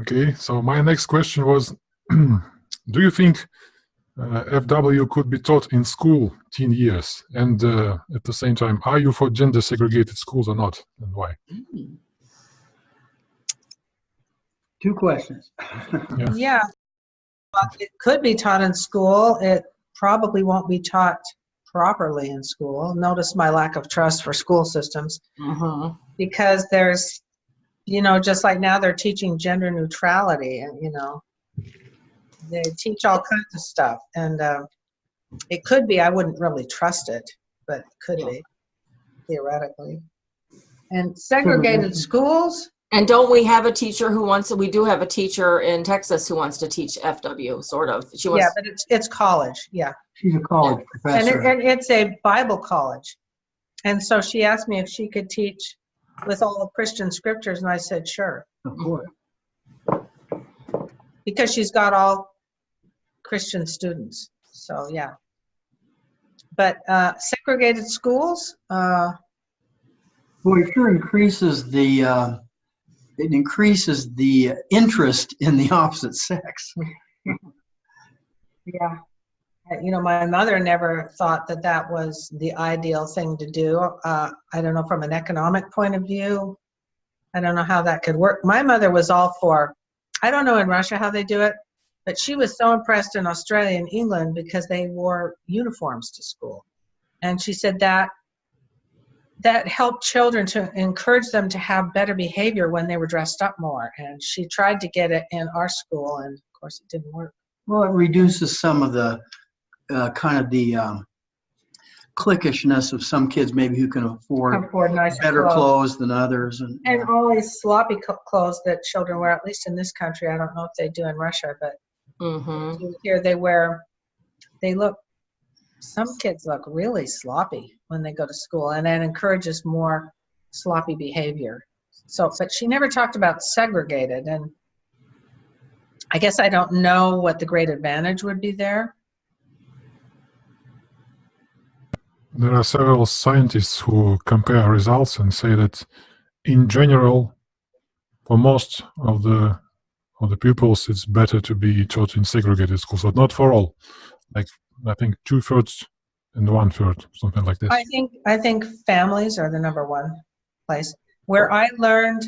Okay, so my next question was, do you think uh, FW could be taught in school teen years? And uh, at the same time, are you for gender segregated schools or not, and why? Two questions. Yeah. Yeah. Well, It could be taught in school. It probably won't be taught properly in school. Notice my lack of trust for school systems Mhm. because there's, you know, just like now they're teaching gender neutrality and, you know, they teach all kinds of stuff. And uh, it could be, I wouldn't really trust it, but it could be theoretically. And segregated schools, And don't we have a teacher who wants, we do have a teacher in Texas who wants to teach FW, sort of. She yeah, but it's, it's college, yeah. She's a college And, it, professor. and it's a Bible college. And so she asked me if she could teach with all the Christian scriptures, and I said, sure, Of course. because she's got all Christian students. So, yeah. But uh, segregated schools, uh, Well, it sure increases the, uh, it increases the interest in the opposite sex. yeah. You know, my mother never thought that that was the ideal thing to do. Uh, I don't know, from an economic point of view, I don't know how that could work. My mother was all for, I don't know in Russia how they do it, but she was so impressed in Australia and England because they wore uniforms to school. And she said that that helped children to encourage them to have better behavior when they were dressed up more. And she tried to get it in our school, and of course it didn't work. Well, it reduces some of the, uh, kind of the, um, cliquishness of some kids maybe who can afford afford nicer better clothes. clothes than others and. And all these sloppy co- clothes that children wear, at least in this country, I don't know if they do in Russia, but Mhm. here they wear, they look, some kids look really sloppy when they go to school, and that encourages more sloppy behavior. So, but she never talked about segregated, and I guess I don't know what the great advantage would be there. There are several scientists who compare results and say that in general, for most of the of the pupils, it's better to be taught in segregated schools, but not for all. Like I think two thirds and one third, something like this. I think I think families are the number one place where I learned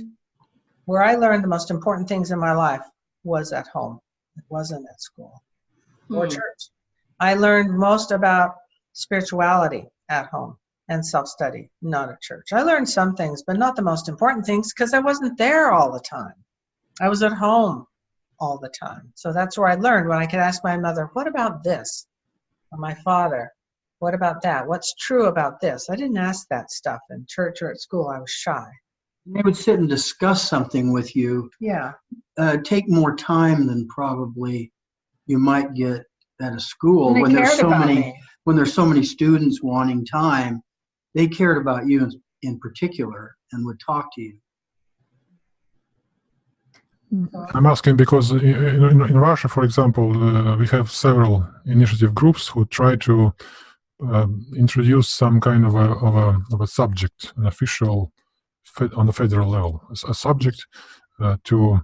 where I learned the most important things in my life was at home. It wasn't at school or Hmm. church. I learned most about spirituality at home and self-study, not at church. I learned some things, but not the most important things because I wasn't there all the time. I was at home all the time. So that's where I learned when I could ask my mother, "What about this?" or my father, what about that? What's true about this? I didn't ask that stuff in church or at school. I was shy. They would sit and discuss something with you, Yeah. uh, take more time than probably you might get at a school when there's so many, me. When there's so many students wanting time. They cared about you in, in particular and would talk to you. I'm asking because in, in, in Russia, for example, uh, we have several initiative groups who try to um, introduce some kind of a, of a, of a subject, an official, on the federal level, a, a subject uh, to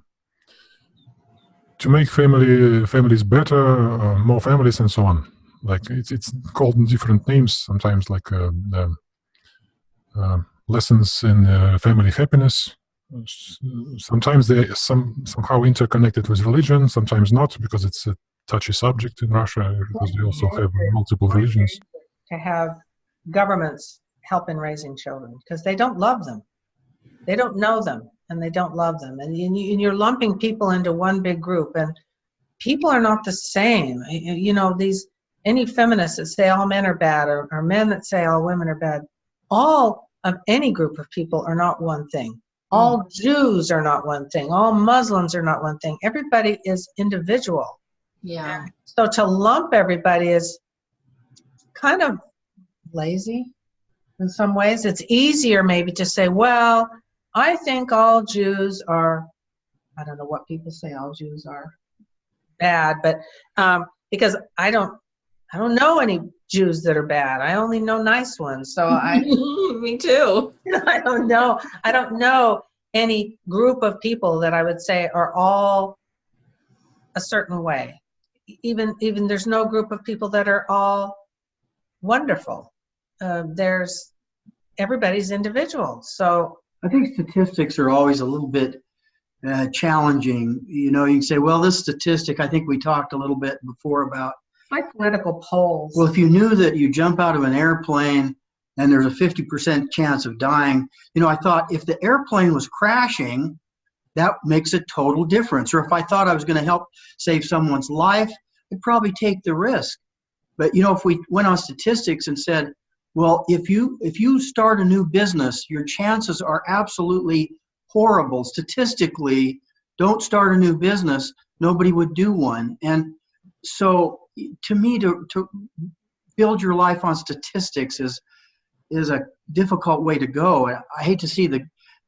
to make family families better, uh, more families, and so on. Like it's it's called in different names. Sometimes like uh, uh, lessons in uh, family happiness sometimes they some somehow interconnected with religion sometimes not because it's a touchy subject in russia because they also have multiple religions To have governments help in raising children because they don't love them. They don't know them and they don't love them. And, you, you're lumping people into one big group and people are not the same. You know, these, any feminists that say all men are bad or, or men that say all women are bad, all of any group of people are not one thing. All Jews are not one thing. All Muslims are not one thing. Everybody is individual. Yeah. So to lump everybody is kind of lazy in some ways. It's easier maybe to say, well, I think all Jews are, I don't know what people say all Jews are bad, but um, because I don't, I don't know any Jews that are bad. I only know nice ones. So I, Me too. I don't know. I don't know any group of people that I would say are all a certain way. Even even there's no group of people that are all wonderful. Uh, there's everybody's individual. So I think statistics are always a little bit uh, challenging. You know, you can say, well, this statistic, I think we talked a little bit before about, like political polls. well, if you knew that you jump out of an airplane and there's a 50% chance of dying, you know, I thought if the airplane was crashing, that makes a total difference. Or if I thought I was going to help save someone's life, I'd probably take the risk. But you know, if we went on statistics and said, well, if you if you start a new business, your chances are absolutely horrible. Statistically, don't start a new business. Nobody would do one. And so, to me, to to build your life on statistics is is a difficult way to go. I I hate to see the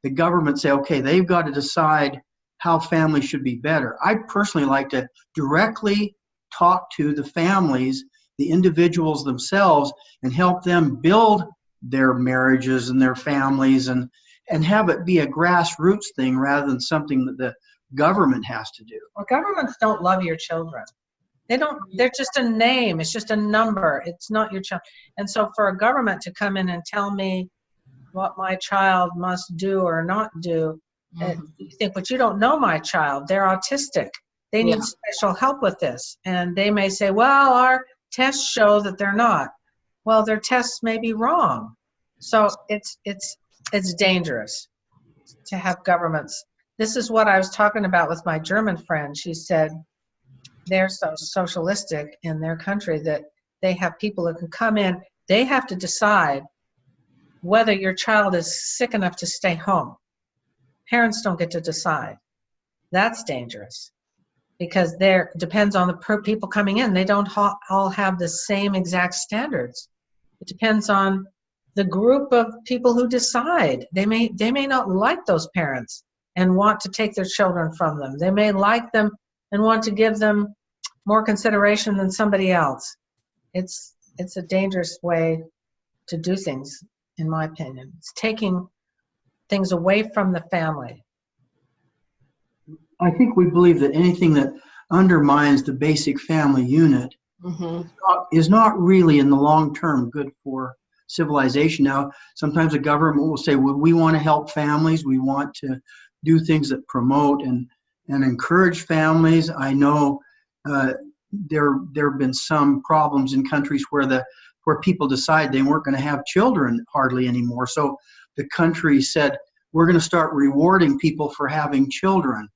the government say, okay, they've got to decide how families should be better. I personally like to directly talk to the families, the individuals themselves, and help them build their marriages and their families and and have it be a grassroots thing rather than something that the government has to do. Well, governments don't love your children. They don't, they're just a name, it's just a number, it's not your child. And so for a government to come in and tell me what my child must do or not do, mm-hmm. and you think, but you don't know my child, they're autistic. They need Yeah. special help with this. And they may say, well, our tests show that they're not. Well, their tests may be wrong. So it's, it's, it's dangerous to have governments this is what I was talking about with my German friend. She said they're so socialistic in their country that they have people that can come in. They have to decide whether your child is sick enough to stay home. Parents don't get to decide. That's dangerous because there depends on the people coming in. They don't all have the same exact standards. It depends on the group of people who decide. They may they may not like those parents and want to take their children from them. They may like them and want to give them more consideration than somebody else. It's it's a dangerous way to do things, in my opinion. It's taking things away from the family. I think we believe that anything that undermines the basic family unit Mhm. not- is not really in the long term good for civilization. Now, sometimes the government will say, well, we want to help families. We want to do things that promote and, and encourage families. I know uh, there there have been some problems in countries where the where people decide they weren't going to have children hardly anymore. So the country said, we're going to start rewarding people for having children.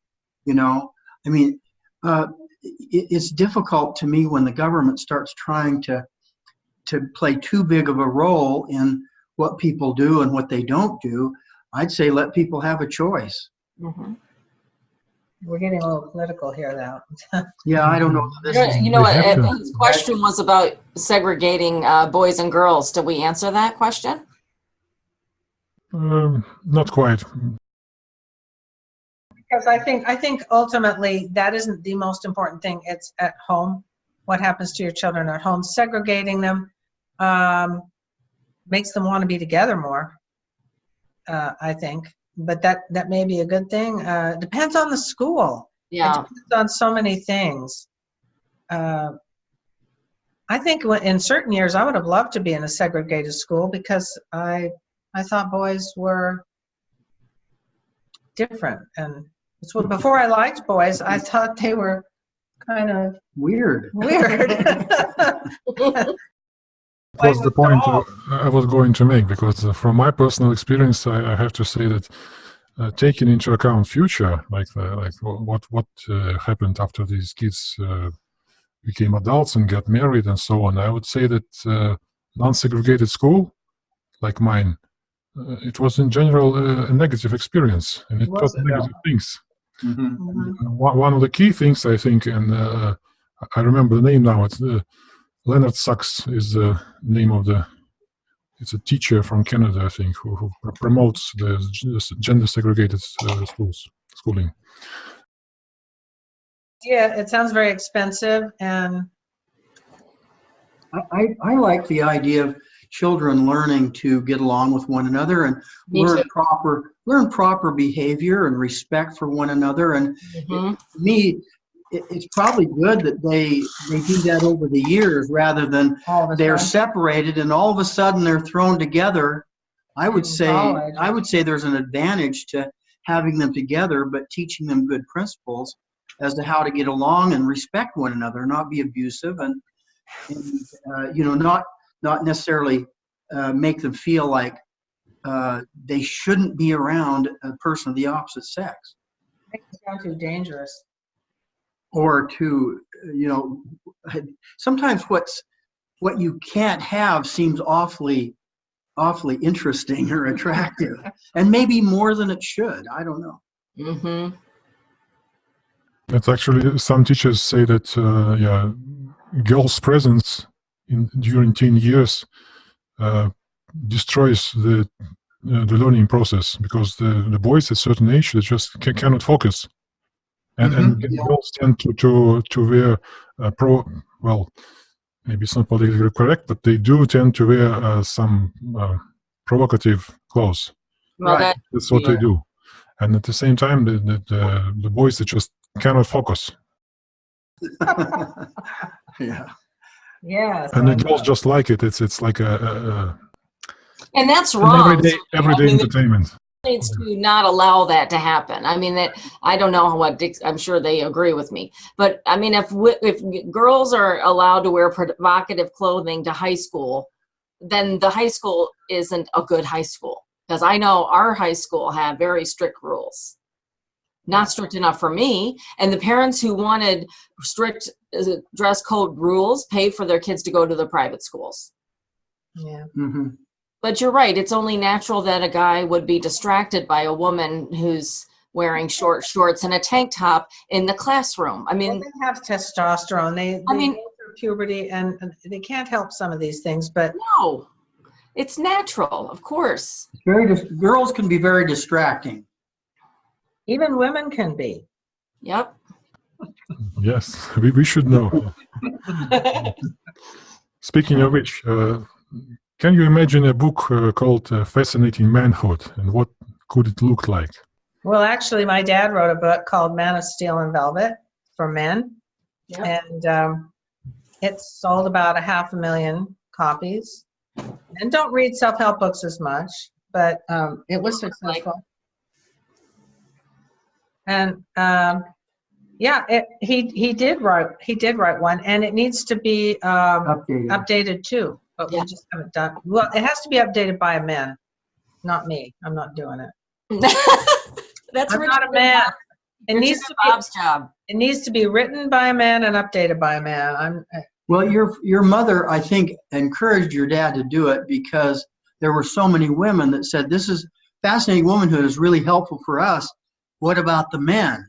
You know, I mean, uh, it, it's difficult to me when the government starts trying to to play too big of a role in what people do and what they don't do. I'd say let people have a choice. Mhm. We're getting a little political here, though. Yeah, I don't know. if You know, is, you know what? We have to- His question was about segregating uh, boys and girls. Did we answer that question? Um, not quite. Because I think I think ultimately that isn't the most important thing. It's at home. What happens to your children at home? Segregating them um, makes them want to be together more. Uh, I think, but that that may be a good thing. Uh, depends on the school. It Yeah. depends on so many things. Uh, I think in certain years I would have loved to be in a segregated school because I I thought boys were different and it's what before I liked boys I thought they were kind of weird. weird. That was the point uh, I was going to make because uh, from my personal experience, I, I have to say that uh, taking into account future, like the, like what what uh, happened after these kids uh, became adults and got married and so on, I would say that uh, non-segregated school, like mine, uh, it was in general uh, a negative experience and it taught negative things. Mhm. Mhm. Uh, one one of the key things I think, and uh, I remember the name now. It's uh, Leonard Sax is the name of the. It's a teacher from Canada, I think, who, who promotes the gender segregated uh, schools schooling. yeah, it sounds very expensive and I, I, I like the idea of children learning to get along with one another and Me learn too. proper learn proper behavior and respect for one another. And Mhm. me, it, it's probably good that they they do that over the years rather than the they're time. separated and all of a sudden they're thrown together. I would say college. I would say there's an advantage to having them together, but teaching them good principles as to how to get along and respect one another, not be abusive, and, and uh, you know, not not necessarily uh, make them feel like uh, they shouldn't be around a person of the opposite sex, Makes it sound too dangerous. Or to you know, sometimes what's what you can't have seems awfully awfully interesting or attractive and maybe more than it should i don't know Mhm. It's actually some teachers say that uh, yeah, girls' presence in during teen years uh, destroys the uh, the learning process because the, the boys at certain age they just ca- cannot focus, and and Mhm. Yeah. girls tend to to to wear uh, pro well maybe it's not politically correct, but they do tend to wear uh, some uh, provocative clothes. Well, Right. That's what they do, and at the same time, the the, the, the boys they just cannot focus. yeah Yes. and the girls just like it. It's it's like a, a, and that's a wrong. everyday everyday I mean, entertainment. Needs to not allow that to happen. I mean, that I don't know what Dick's, I'm sure they agree with me, but I mean, if wi- if girls are allowed to wear provocative clothing to high school, then the high school isn't a good high school because I know our high school have very strict rules. Not strict enough for me, and the parents who wanted strict uh, dress code rules pay for their kids to go to the private schools. Yeah. hmm But you're right. It's only natural that a guy would be distracted by a woman who's wearing short shorts and a tank top in the classroom. I Well, mean, they have testosterone. They, I they mean- puberty and and they can't help some of these things, but no, it's natural, of course. very dis- girls can be very distracting even women can be. Yep. Yes, we, we should know. Speaking of which, uh, can you imagine a book uh, called uh, "Fascinating Manhood" and what could it look like? Well, actually, my dad wrote a book called Man of Steel and Velvet for men, Yep. and um, it's sold about a half a million copies. And don't read self-help books as much, but um, it was successful. And um, yeah, it, he he did write he did write one, and it needs to be um, updated updated too. But we just haven't done. Well, it has to be updated by a man, not me. I'm not doing it. That's I'm not a man. Bob- It Richard needs to be Bob's job. it needs to be written by a man and updated by a man. I'm well your your mother i think encouraged your dad to do it because there were so many women that said this is fascinating womanhood is really helpful for us what about the men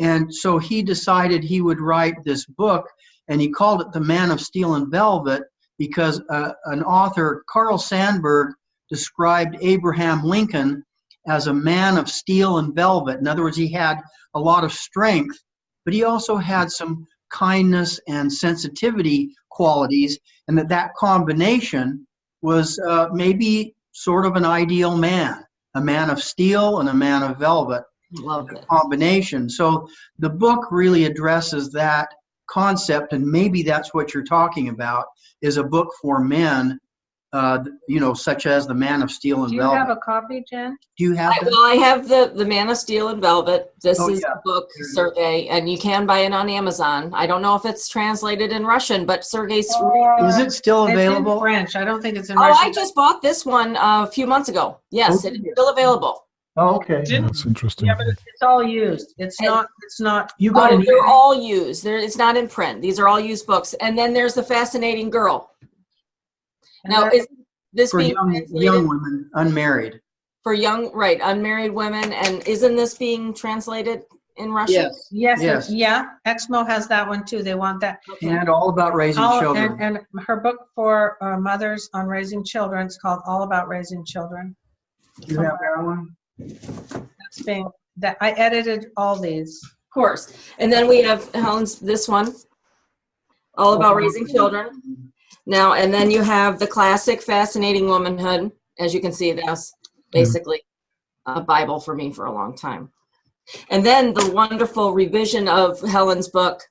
and so he decided he would write this book and he called it the man of steel and velvet because uh, an author carl sandburg described abraham lincoln as a man of steel and velvet in other words he had a lot of strength but he also had some kindness and sensitivity qualities, and that that combination was uh, maybe sort of an ideal man, a man of steel and a man of velvet Loved it. combination. So the book really addresses that concept, and maybe that's what you're talking about, is a book for men, uh, you know, such as The Man of Steel and velvet Do you Velvet. have a copy, Jen? Do you have I, well, I have the the Man of Steel and Velvet. This Oh, is yeah. the book, There it is. Sergey, and you can buy it on Amazon. I don't know if it's translated in Russian, but Sergey's. Is it still It's in available? French. I don't think it's in Oh, Russian. I just bought this one uh, a few months ago. Yes, Oh, it's still available. Oh, okay. Didn't- That's interesting. Yeah, but it's it's all used. It's And- not. It's not. You got Oh, an they're all used. There, it's not in print. These are all used books. And then there's the Fascinating Girl. and Now, that- is this for being young, translated young women, unmarried. for young, right, unmarried women? And isn't this being translated in Russian? yes. yes. it- Yeah. Eksmo has that one too. They want that. Okay. And all about raising All, children. and, and her book for uh, mothers on raising children. It's called All About Raising Children. you have that one? That's being that I edited all these. Of course. And then we have Helen's, this one, all about raising children. Now, and then you have the classic fascinating womanhood. As you can see, that's basically a Bible for me for a long time. And then the wonderful revision of Helen's book.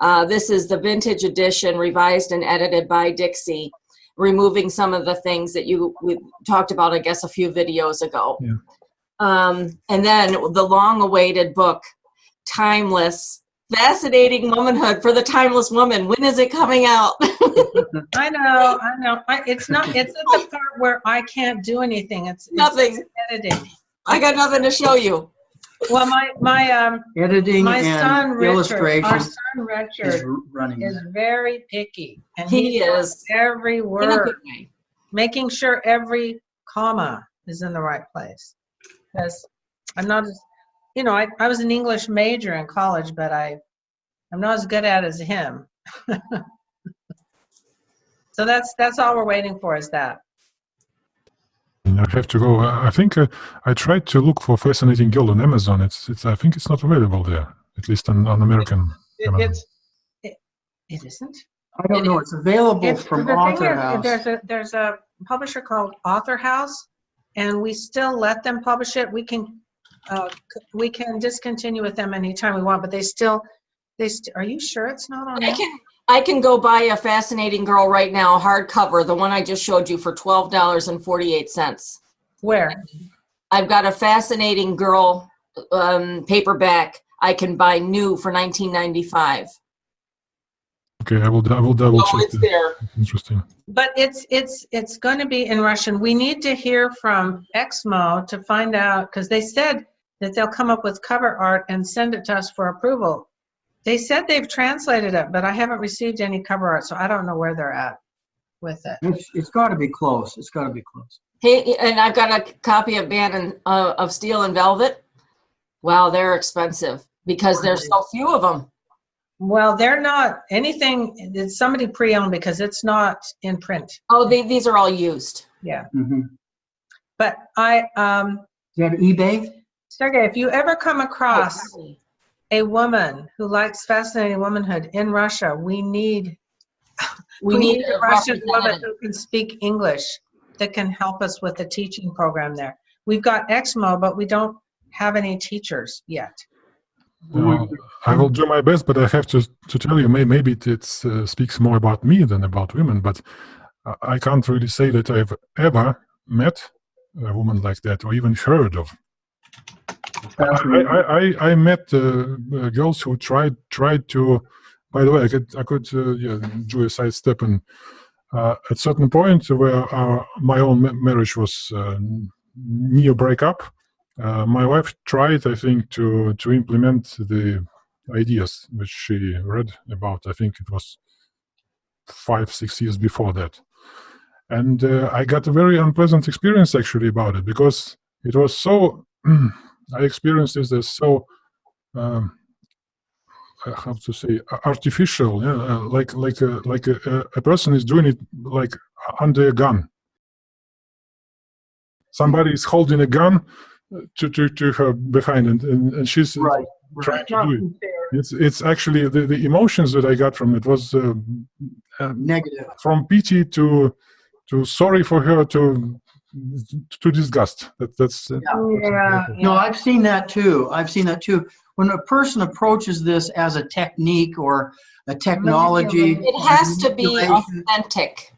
Uh, this is the vintage edition, revised and edited by Dixie, removing some of the things that you we talked about, I guess, a few videos ago. Yeah. Um, and then the long-awaited book, Timeless, Fascinating Womanhood for the Timeless Woman. When is it coming out? I know, I know. I, it's not, it's at the part where I can't do anything. It's, it's Nothing. editing. I got nothing to show you. Well, my, my, um, Editing my son and Richard, our illustration son is running. is that. very picky. And He knows is. Every word, making sure every comma is in the right place. Because I'm not, as you know, I, I was an English major in college, but I, I'm not as good at it as him. So that's, that's all we're waiting for is that. I have to go. I I think uh, I tried to look for "Fascinating Girl" on Amazon. It's, it's. I think it's not available there, at least on, on American. It- Amazon. It's, it, it isn't? I don't know, it's available It's- from the thing Author is, House. There's a, there's a publisher called Author House, and we still let them publish it. We can, uh, we can discontinue with them anytime we want, but they still, they, st- are you sure it's not on I can, I can go buy a Fascinating Girl right now, hardcover, the one I just showed you for twelve dollars and forty-eight cents. Where? I've got a Fascinating Girl um, paperback I can buy new for nineteen ninety-five. Okay, I will. I will double Oh, check. it's that. there. Interesting. But it's, it's, it's going to be in Russian. We need to hear from Eksmo to find out, because they said that they'll come up with cover art and send it to us for approval. They said they've translated it, but I haven't received any cover art, so I don't know where they're at with it. It's, it's gotta be close, it's gotta be close. Hey, and I've got a copy of Band and, uh, of Steel and Velvet. Wow, they're expensive because there's so few of them. Well, they're not anything, it's somebody pre-owned because it's not in print. Oh, they, these are all used. Yeah. Mhm. But I, um, Is that eBay? Sergey, if you ever come across Oh, a woman who likes fascinating womanhood in Russia, we need, We need a a Russian woman representative. who can speak English that can help us with the teaching program there. We've got Eksmo, but we don't have any teachers yet. Uh, I will do my best, but I have to to tell you, may, maybe it it's, uh, speaks more about me than about women. But I- can't really say that I've ever met a woman like that, or even heard of. I, I, I, I met uh, uh, girls who tried tried to. By the way, I could I could uh, yeah, do a side step and uh, at certain point where our, my own marriage was uh, near breakup. Uh, my wife tried, I think, to to implement the ideas which she read about. I think it was five six years before that, and uh, I got a very unpleasant experience actually about it because it was so. I experienced this as so. Um, I have to say artificial, yeah, uh, like like a, like a, a- person is doing it like under a gun. Somebody is holding a gun uh, to to, to her behind, and, and, and she's Right. trying right. to do it. It's it's actually the, the emotions that I got from it was uh, uh, Negative. from pity to to sorry for her to to disgust. That that's uh, Yeah, No, I've seen that too. I've seen that too. When a person approaches this as a technique or a technology. It has to be authentic.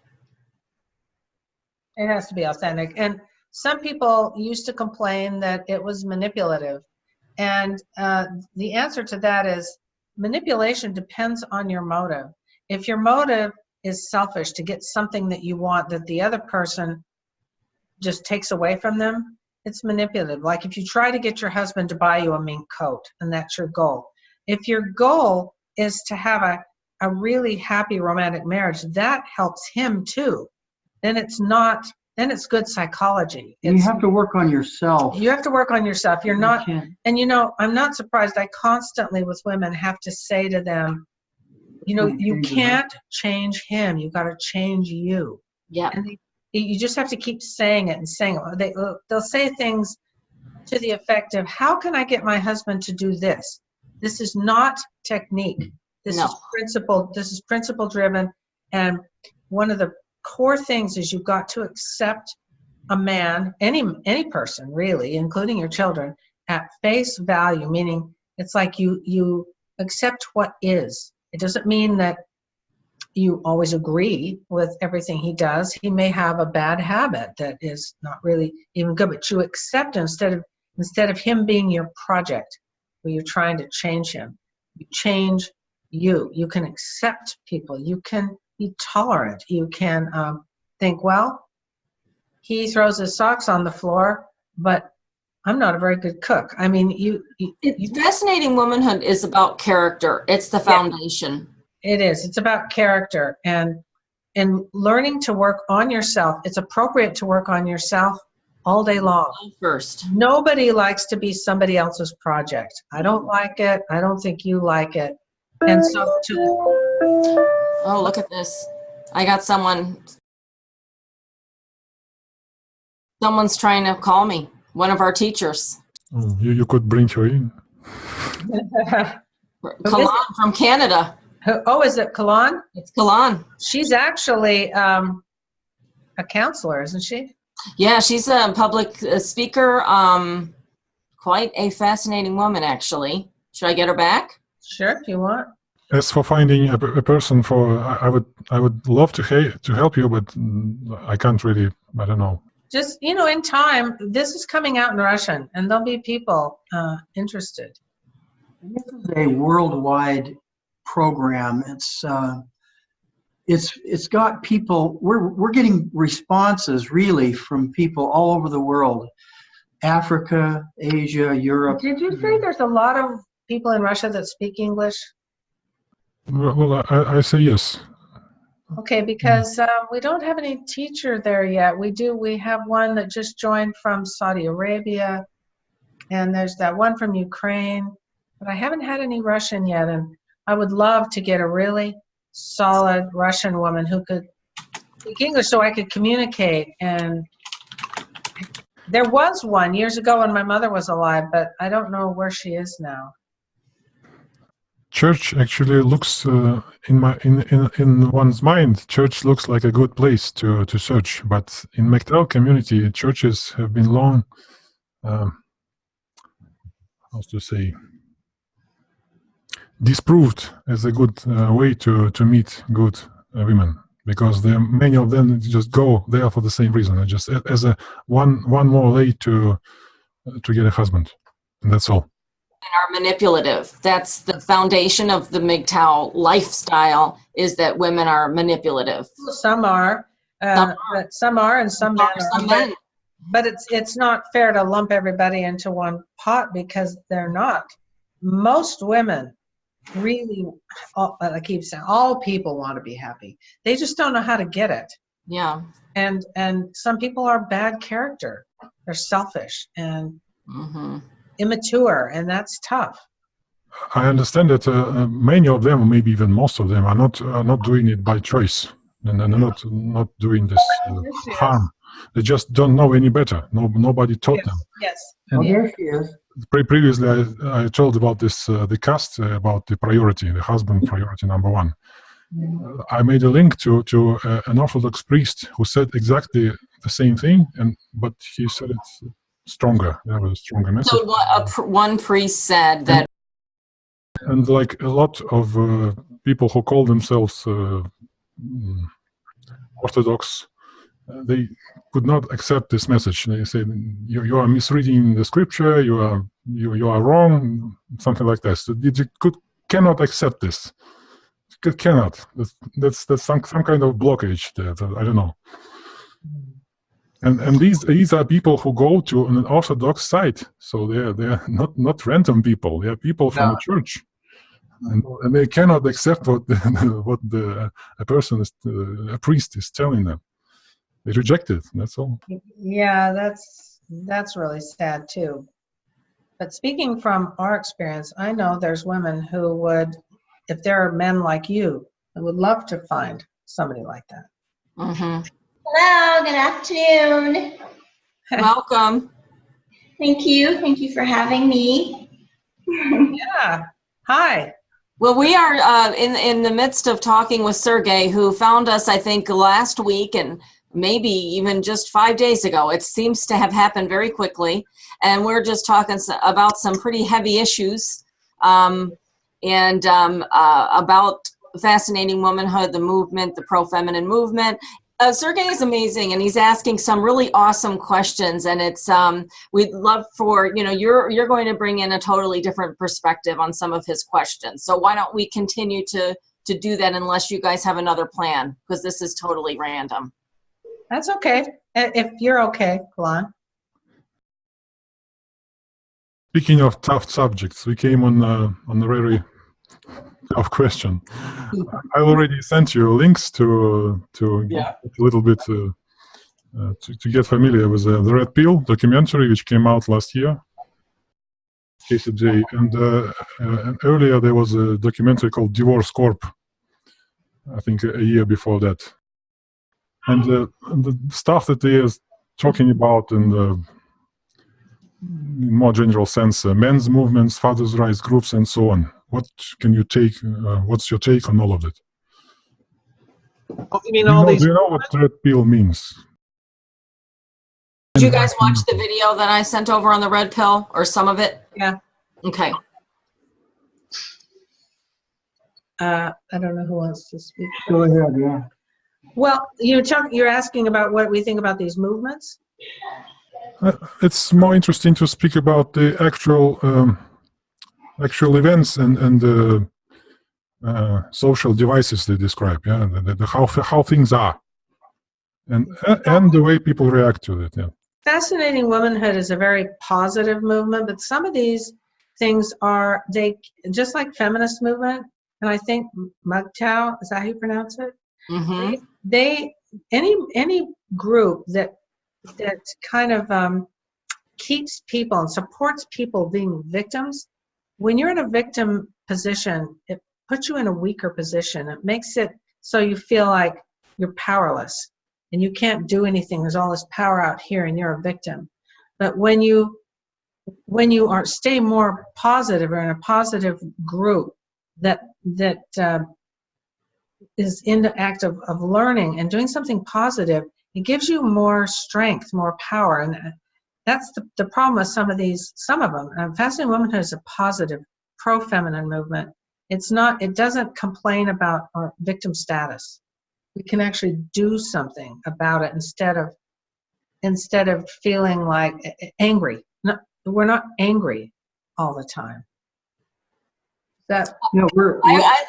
It has to be authentic. And some people used to complain that it was manipulative. And uh, the answer to that is manipulation depends on your motive. If your motive is selfish to get something that you want that the other person just takes away from them, it's manipulative. Like if you try to get your husband to buy you a mink coat and that's your goal. If your goal is to have a, a really happy romantic marriage, that helps him too then it's not then it's good psychology. And you have to work on yourself. you have to work on yourself. You're not can't- and you know i'm not surprised. I constantly with women have to say to them you know you can't change him. You got to change you. Yeah. and they, you just have to keep saying it and saying it. They, they'll say things to the effect of how can i get my husband to do this? This is not technique. This No. is principle this is principle driven and one of the core things is you've got to accept a man, any any person really, including your children, at face value. Meaning, it's like you you accept what is. It doesn't mean that you always agree with everything he does. He may have a bad habit that is not really even good, but you accept him instead of instead of him being your project where you're trying to change him. You change you. You can accept people. You can be tolerant. You can um, think, well, he throws his socks on the floor, but I'm not a very good cook. I mean, you, you, you fascinating womanhood is about character. It's the foundation. It is. It's about character and and learning to work on yourself. It's appropriate to work on yourself all day long. First. Nobody likes to be somebody else's project. I don't like it. I don't think you like it. And so to Oh, look at this. I got someone. Someone's trying to call me. One of our teachers. Oh, you, you could bring her in. Kalan from Canada. oh, is it Kalan? It's Kalan. She's actually um, a counselor, isn't she? Yeah, she's a public uh, speaker. Um, quite a fascinating woman, actually. Should I get her back? Sure, if you want. As for finding a, a person for, I, I would I would love to he- to help you, but I can't really. I don't know. Just you know, in time, this is coming out in Russian, and there'll be people uh, interested. This is a worldwide program. It's uh, it's it's got people. We're we're getting responses really from people all over the world, Africa, Asia, Europe. Did you say there's a lot of people in Russia that speak English? Well, I, I say yes. Okay, because uh, we don't have any teacher there yet. We do. We have one that just joined from Saudi Arabia, and there's that one from Ukraine. But I haven't had any Russian yet, and I would love to get a really solid Russian woman who could speak English so I could communicate. And there was one years ago when my mother was alive, but I don't know where she is now. Church actually looks uh, in my in, in in one's mind. Church looks like a good place to to search, but in MGTOW community, churches have been long. Um, how to say disproved as a good uh, way to to meet good uh, women because there many of them just go there for the same reason just as a one one more way to to get a husband and that's all are manipulative. That's the foundation of the MGTOW lifestyle is that women are manipulative. Some are, uh, Some but some are, and some Some are. men. But, but it's it's not fair to lump everybody into one pot because they're not. Most women really, all- I keep saying, all people want to be happy. They just don't know how to get it. Yeah. And and some people are bad character. They're selfish and hmm immature, and that's tough. i understand that uh, uh, many of them maybe even most of them are not are not doing it by choice and they're not not doing this uh, Yes. harm they just don't know any better no nobody taught Yes. them Yes. Oh, Yeah. there she is. Pre- previously I, I told about this uh, the cast uh, about the priority the husband priority number one Uh, i made a link to to uh, an orthodox priest who said exactly the same thing and but he said it stronger a stronger message. So what pr- one priest said that and like a lot of uh, people who call themselves uh, mm, orthodox uh, they could not accept this message. They said you, you are misreading the scripture you are you, you are wrong something like this they they could cannot accept this. C- cannot. That's that's, that's some, some kind of blockage there that i don't know and and these these are people who go to an orthodox site so they're they're not not random people they're people from No. the church and, and they cannot accept what the, what the a person is uh, a priest is telling them they reject it that's all Yeah, that's that's really sad too. But speaking from our experience, I know there's women who would, if there are men like you, that would love to find somebody like that. Mhm. Hello, good afternoon. welcome. Thank you. Thank you for having me. Yeah. Hi. Well, we are uh, in in the midst of talking with Sergey, who found us, I think, last week and maybe even just five days ago. It seems to have happened very quickly, and we're just talking about some pretty heavy issues, um, and um, uh, about fascinating womanhood, the movement, the pro-feminine movement. Uh, Sergey is amazing, and he's asking some really awesome questions, and it's um, we'd love for you know you're you're going to bring in a totally different perspective on some of his questions. So why don't we continue to to do that unless you guys have another plan? Because this is totally random. That's okay, if you're okay, Kalan. Speaking of tough subjects, we came on uh, on a very tough question. I already sent you links to to Yeah. a little bit uh, uh, to, to get familiar with uh, the Red Pill documentary, which came out last year. Cassie Jaye, and, uh, uh, and earlier there was a documentary called Divorce Corp. I think a, a year before that, and uh, the stuff that they are talking about in the in more general sense, uh, men's movements, fathers' rights groups, and so on. What can you take? Uh, what's your take on all of it? Oh, you mean you, all know, these? do you know what red pill means? did you guys watch the video that i sent over on the red pill or some of it Yeah. okay Uh, I don't know who wants to speak. Go ahead, yeah. Well, you're talking, you're asking about what we think about these movements? Uh, it's more interesting to speak about the actual um, actual events and and the uh, social devices they describe. Yeah, the, the, the how how things are, and and the way people react to it. Yeah. Fascinating Womanhood is a very positive movement, but some of these things are, they, just like feminist movement, and I think MGTOW, is that how you pronounce it? hmm they any any group that that kind of um, keeps people and supports people being victims when you're in a victim position it puts you in a weaker position. It makes it so you feel like you're powerless and you can't do anything. There's all this power out here and you're a victim. But when you when you are stay more positive or in a positive group that that uh, is in the act of, of learning and doing something positive, it gives you more strength, more power. And that's the, the problem with some of these, some of them. Um, Fascinating Womanhood is a positive, pro feminine movement. It's not, it doesn't complain about our victim status. We can actually do something about it instead of, instead of feeling like uh, angry. No, we're not angry all the time. That, Yeah, we're, I, I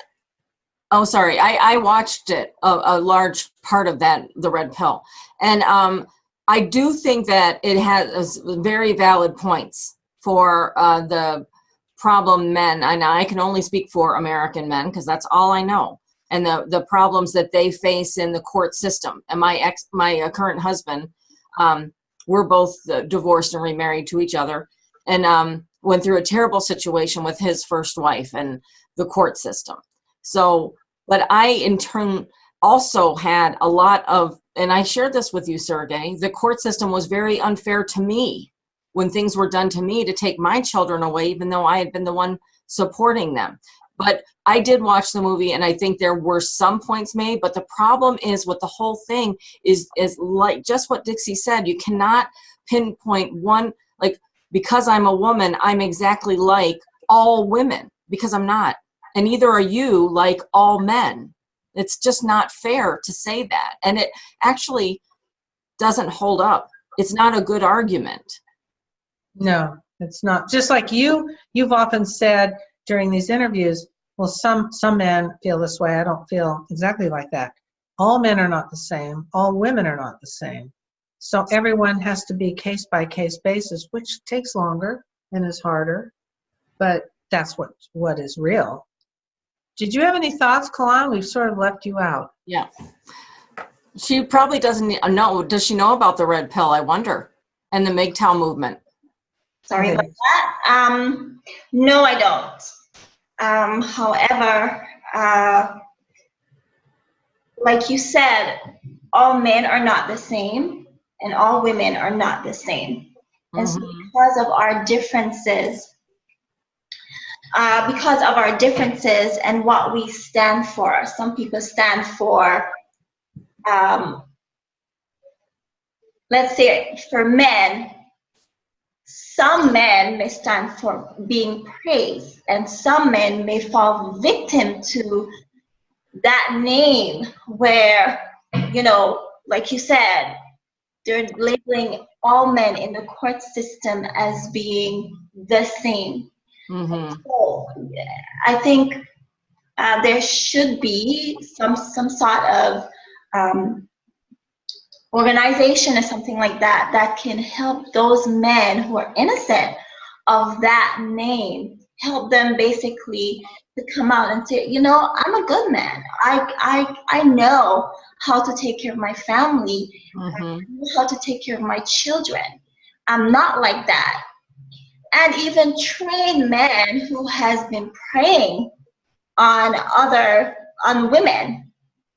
oh sorry i i watched it a, a large part of that the red pill and um i do think that it has very valid points for uh, the problem men and i can only speak for american men because that's all i know and the the problems that they face in the court system and my ex my uh, current husband um we're both uh, divorced and remarried to each other and um went through a terrible situation with his first wife and the court system. So, but I in turn also had a lot of, and I shared this with you, Sergey, the court system was very unfair to me when things were done to me to take my children away, even though I had been the one supporting them. But I did watch the movie and I think there were some points made, but the problem is with the whole thing is is like just what Dixie said, you cannot pinpoint one like because I'm a woman, I'm exactly like all women because I'm not and neither are you like all men. It's just not fair to say that. And it actually doesn't hold up. It's not a good argument. No, it's not. Just like you, you've often said during these interviews, well, some, some men feel this way. I don't feel exactly like that. All men are not the same. All women are not the same. So everyone has to be case by case basis, which takes longer and is harder, but that's what, what is real. Did you have any thoughts, Kalan? We've sort of left you out. Yeah. She probably doesn't know. Does she know about the red pill? I wonder. And the MGTOW movement. Sorry about that. Um, no, I don't. Um, however, uh, like you said, all men are not the same and all women are not the same. And so Mhm. because of our differences, uh, because of our differences and what we stand for. Some people stand for, um, let's say, for men, some men may stand for being praised, and some men may fall victim to that name where, you know, like you said, they're labeling all men in the court system as being the same. Hmm So I think uh, there should be some some sort of um, organization or something like that that can help those men who are innocent of that name, help them basically to come out and say, you know, I'm a good man. I I I know how to take care of my family hmm know how to take care of my children. I'm not like that. And even train men who has been preying on other on women,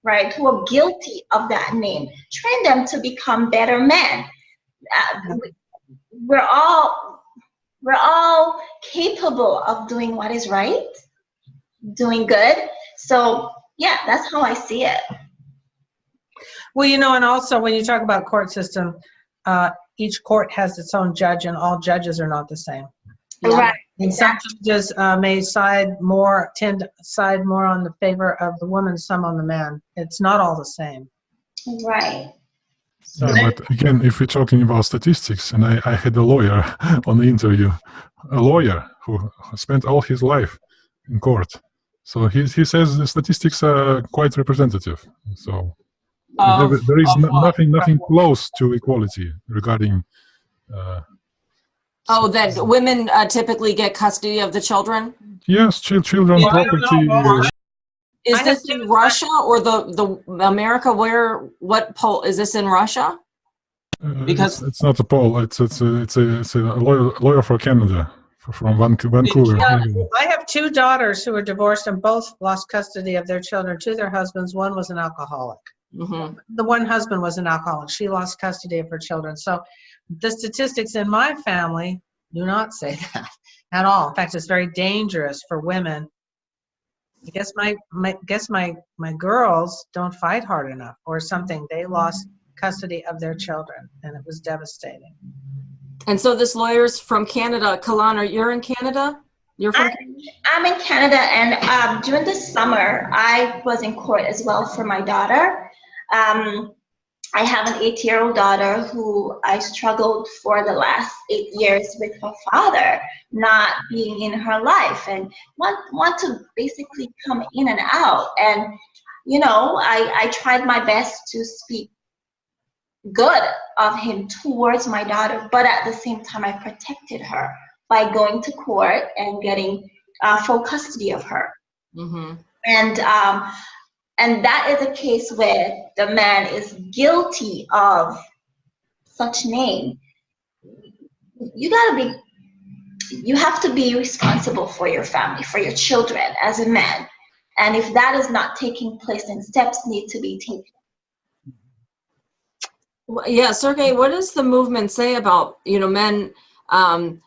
right, who are guilty of that name, train them to become better men. Uh, we- we're all we're all capable of doing what is right, doing good. So yeah, that's how I see it. Well, you know, and also when you talk about court system, uh, each court has its own judge and all judges are not the same. Yeah. Right. And some judges uh, may side more, tend to side more on the favor of the woman, some on the man. It's not all the same. Right. Yeah, but again, if we're talking about statistics, and I, I had a lawyer on the interview, a lawyer who spent all his life in court. So he, he says the statistics are quite representative. So there, Of- there is of nothing nothing close to equality regarding. Uh, Oh, that women uh, typically get custody of the children? yes, chil- children Yeah, property. know. uh, Is this in Russia or the, the America where, what poll, is this in Russia? Uh, Because- it's, it's not a poll. It's it's a it's a, it's a lawyer, lawyer for Canada from Vanco- Vancouver. Yeah. I have two daughters who were divorced and both lost custody of their children to their husbands. One was an alcoholic. Hmm the one husband was an alcoholic. She lost custody of her children. So the statistics in my family do not say that at all. In fact, it's very dangerous for women. I guess my, my guess my my girls don't fight hard enough or something. They lost custody of their children and it was devastating. And so this lawyer's from Canada. Kalana, you're in Canada? You're from, I'm in Canada, and um, during the summer, I was in court as well for my daughter. Um, I have an eight-year-old daughter who I struggled for the last eight years with her father not being in her life, and want want to basically come in and out. And you know, I I tried my best to speak good of him towards my daughter, but at the same time, I protected her by going to court and getting uh, full custody of her. hmm And um, and that is a case where the man is guilty of such name. You gotta be, you have to be responsible for your family, for your children as a man. And if that is not taking place, then steps need to be taken. Yeah, Sergey, what does the movement say about, you know, men, um,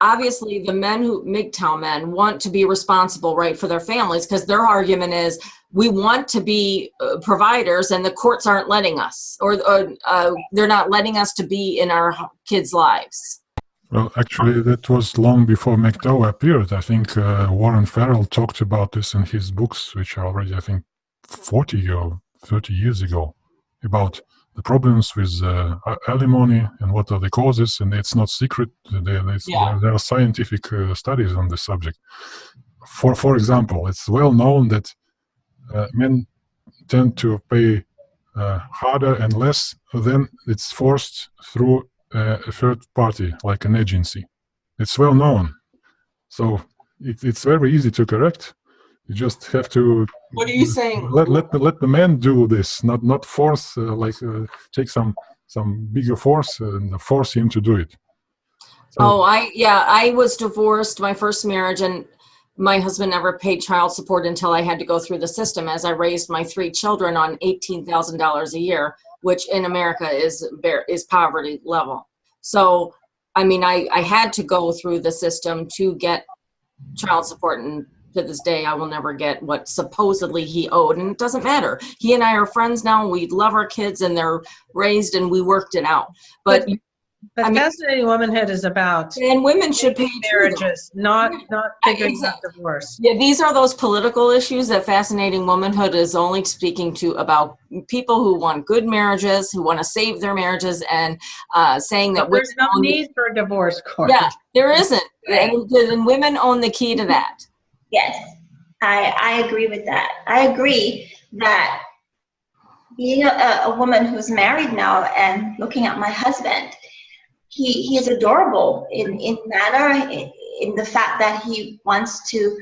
obviously the men who, MGTOW men, want to be responsible, right, for their families, because their argument is, we want to be uh, providers and the courts aren't letting us, or, or uh, they're not letting us to be in our kids' lives. Well, actually, that was long before MGTOW appeared. I think uh, Warren Farrell talked about this in his books, which are already, I think, 40 or 30 years ago, about the problems with uh, alimony and what are the causes. And it's not secret. There, Yeah. there are scientific uh, studies on the subject. For, for example, it's well known that men tend to pay uh, harder and less than it's forced through uh, a third party, like an agency. It's well known. So it, it's very easy to correct. You just have to What are you saying? let let the, let the man do this, not not force uh, like uh, take some some bigger force and force him to do it. So, Oh, I, yeah, I was divorced, my first marriage, and my husband never paid child support until I had to go through the system as I raised my three children on $18,000 a year, which in America is, bare- is poverty level. So, I mean, I, I had to go through the system to get child support and to this day I will never get what supposedly he owed and it doesn't matter. He and I are friends now. We love our kids and they're raised and we worked it out. But But I mean- fascinating womanhood is about and women should pay too, marriages, not, not figuring out divorce. Yeah, these are those political issues that Fascinating Womanhood is only speaking to about people who want good marriages, who want to save their marriages, and uh, saying that But There's no women own the- need for a divorce court. Yeah, there isn't, and, and women own the key to that. Yes, I, I agree with that. I agree that being a, a woman who's married now and looking at my husband, he, he is adorable in, in manner, in, in the fact that he wants to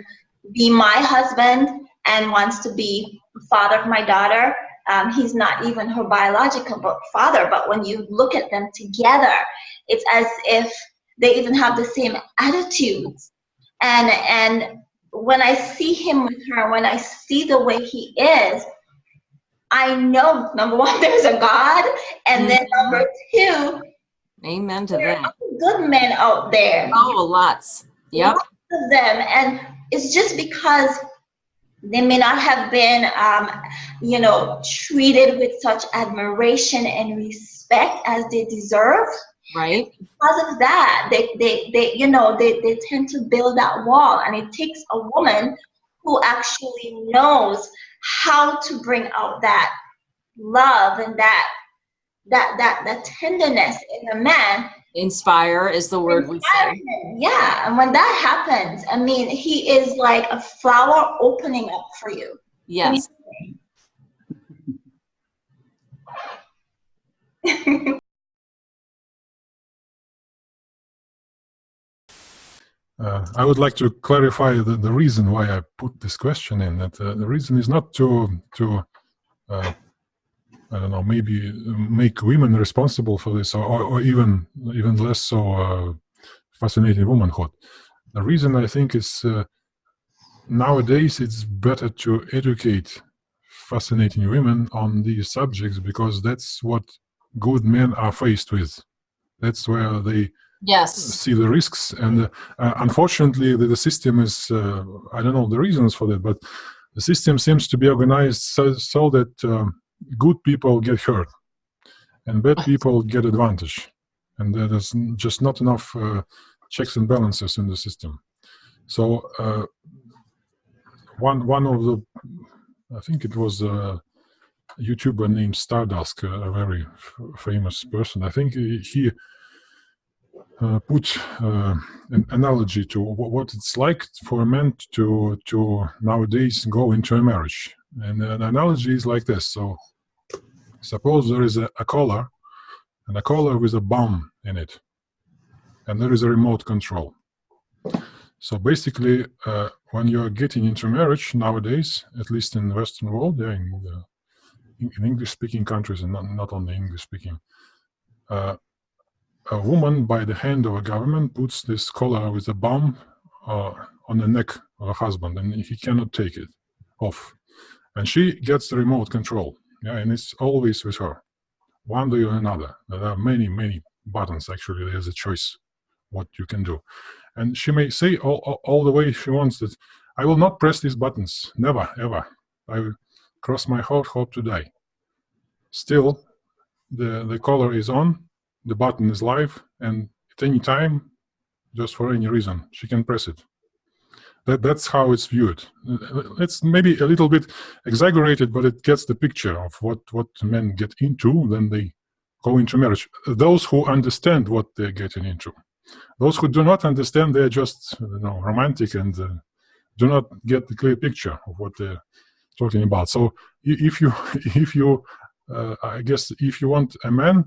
be my husband and wants to be father of my daughter. Um, he's not even her biological father, but when you look at them together, it's as if they even have the same attitudes. And, and when I see him with her, when I see the way he is, I know number one, there's a God, and then number two, Amen to there that. are good men out there, Oh, lots. Yep. lots of them, and it's just because they may not have been, um, you know, treated with such admiration and respect as they deserve. Right. because of that, they, they, they you know, they, they tend to build that wall. And it takes a woman who actually knows how to bring out that love and that that that that tenderness in a man. Inspire is the word we say. Yeah, and when that happens, I mean, he is like a flower opening up for you. Yes. Uh, I would like to clarify the, the reason why I put this question in. That uh, the reason is not to to uh, I don't know maybe make women responsible for this, or, or, or even even less so uh, fascinating womanhood. The reason I think is uh, nowadays it's better to educate fascinating women on these subjects because that's what good men are faced with. That's where they Yes. see the risks and uh, uh, unfortunately the, the system is uh, i don't know the reasons for that but the system seems to be organized so, so that um, good people get hurt and bad people get advantage. And uh, there's just not enough uh, checks and balances in the system. So uh, one one of the i think it was a youtuber named Stardusk a a very f- famous person. I think he, he uh, put uh, an analogy to what it's like for a man to to nowadays go into a marriage and an analogy is like this. So suppose there is a, a collar and a collar with a bomb in it and there is a remote control. So basically uh, when you're getting into marriage nowadays at least in the western world yeah, in, in, in english speaking countries and not, not only english speaking uh, a woman by the hand of a government puts this collar with a bomb uh, on the neck of a husband and he cannot take it off and she gets the remote control. Yeah and it's always with her. One way or another. There are many many buttons actually there's a choice what you can do. And she may say all, all, all the way she wants that i will not press these buttons. Never ever. I will cross my heart hope to die. Still the the collar is on the button is live and at any time just for any reason she can press it that that's how it's viewed. It's maybe a little bit exaggerated but it gets the picture of what what men get into when they go into marriage. Those who understand what they're getting into. Those who do not understand they're just you know romantic and uh, do not get the clear picture of what they're talking about. So if you if you uh, i guess if you want a man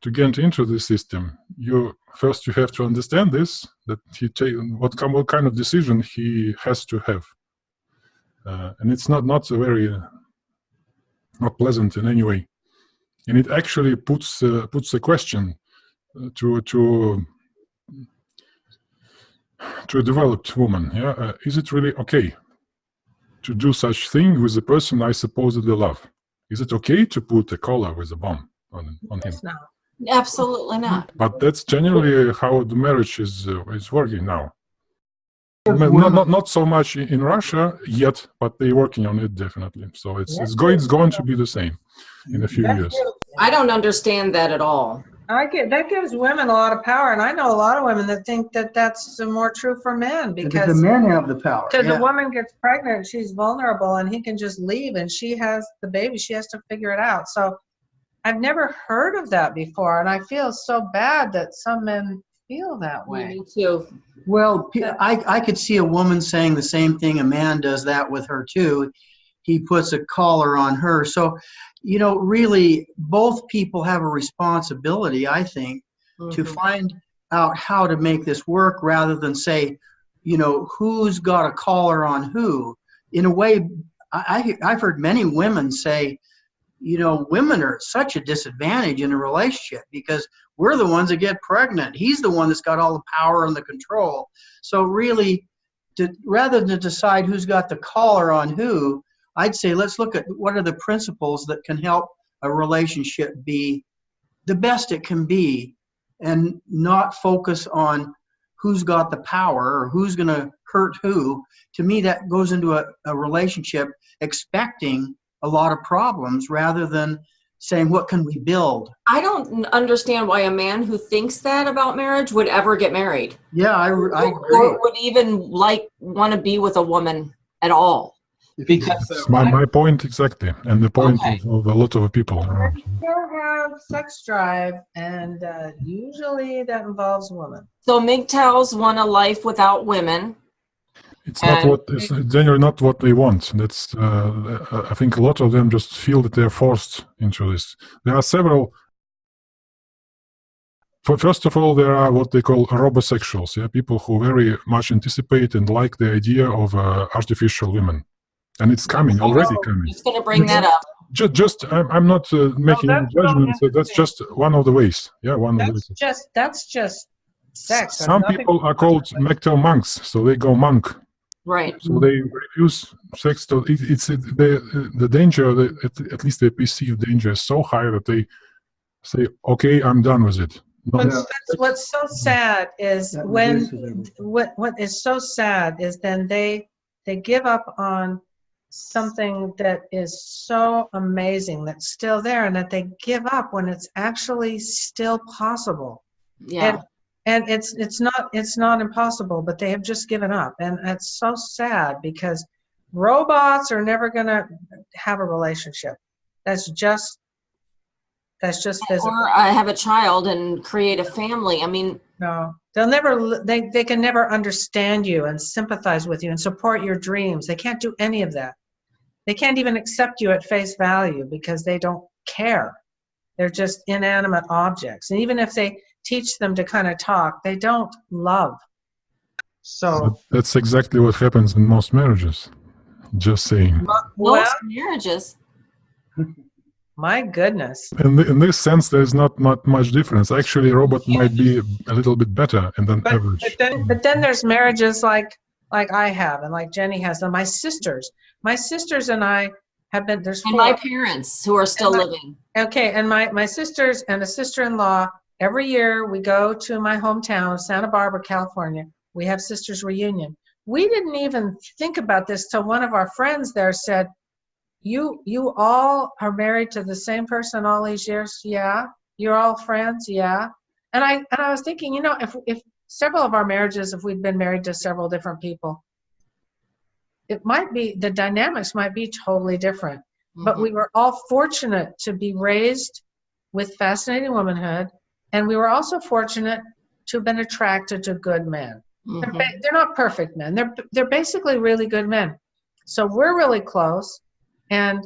to get into the system, you first you have to understand this that he take what kind what kind of decision he has to have, uh, and it's not not a very uh, not pleasant in any way, and it actually puts uh, puts a question uh, to to to a developed woman. Yeah, uh, is it really okay to do such thing with the person I supposedly love? Is it okay to put a collar with a bomb on on him? Not. Absolutely not. But that's generally how the marriage is uh, is working now. Not, not, not so much in Russia yet, but they're working on it definitely. So it's, it's going, it's going to be the same in a few That years. gives- I don't understand that at all. I get, that gives women a lot of power, and I know a lot of women that think that that's more true for men Because because the men have the power. because yeah. a woman gets pregnant, she's vulnerable, and he can just leave, and she has the baby. She has to figure it out. So I've never heard of that before, and I feel so bad that some men feel that way. Me too. Well, I, I could see a woman saying the same thing. A man does that with her too. He puts a collar on her. So, you know, really, both people have a responsibility, I think, to Mhm. find out how to make this work rather than say, you know, who's got a collar on who. In a way, I, I, I've heard many women say, you know, women are at such a disadvantage in a relationship because we're the ones that get pregnant. He's the one that's got all the power and the control. So really, to, rather than decide who's got the collar on who, I'd say let's look at what are the principles that can help a relationship be the best it can be and not focus on who's got the power or who's going to hurt who. To me, that goes into a, a relationship expecting a lot of problems rather than saying, what can we build? I don't understand why a man who thinks that about marriage would ever get married. Yeah, I, I or agree. would even like want to be with a woman at all. Because It's my, my point exactly, and the point Okay. of, of a lot of people. around. Still have sex drive, and uh, usually that involves women. So MGTOWs want a life without women. It's not what it's generally not what they want. That's uh, I think a lot of them just feel that they're forced into this. There are several. For first of all, there are what they call robosexuals. Yeah, people who very much anticipate and like the idea of uh, artificial women, and it's coming already Oh, coming. Just going to bring that up. Just, just I'm, I'm not uh, making any that's judgments. uh, That's just one of the ways. Yeah, one of the That's ways. just that's just sex. Some people are called MGTOW monks, so they go monk. Right. So they refuse sex. To, it, it's it, the the danger. The, at, at least the perceived danger is so high that they say, "Okay, I'm done with it." Not, What's, that's, what's so sad is That when what what is so sad is then they they give up on something that is so amazing that's still there and that they give up when it's actually still possible Yeah. and and it's it's not it's not impossible but they have just given up and it's so sad because robots are never going to have a relationship that's just that's just physical Or I have a child and create a family. I mean, no, they'll never. They they can never understand you and sympathize with you and support your dreams. They can't do any of that. They can't even accept you at face value because they don't care. They're just inanimate objects. And even if they teach them to kind of talk, they don't love. So that's exactly what happens in most marriages. Just saying. well, most marriages. my goodness. In, th- in this sense, there's not, not much difference. Actually, robot might be a little bit better than But, average. but then but then there's marriages like like I have and like Jenny has and my sisters. My sisters and I have been there's And four. my parents who are still my- living. Okay, and my, my sisters and a sister-in-law, every year we go to my hometown of Santa Barbara, California. We have sisters reunion. We didn't even think about this till one of our friends there said, "You you all are married to the same person all these years? Yeah. You're all friends? Yeah." And I and I was thinking, you know, if if several of our marriages, if we'd been married to several different people, it might be the dynamics might be totally different but Mhm. we were all fortunate to be raised with fascinating womanhood and we were also fortunate to have been attracted to good men. They're, Mhm. ba- they're not perfect men. They're they're basically really good men. So we're really close. And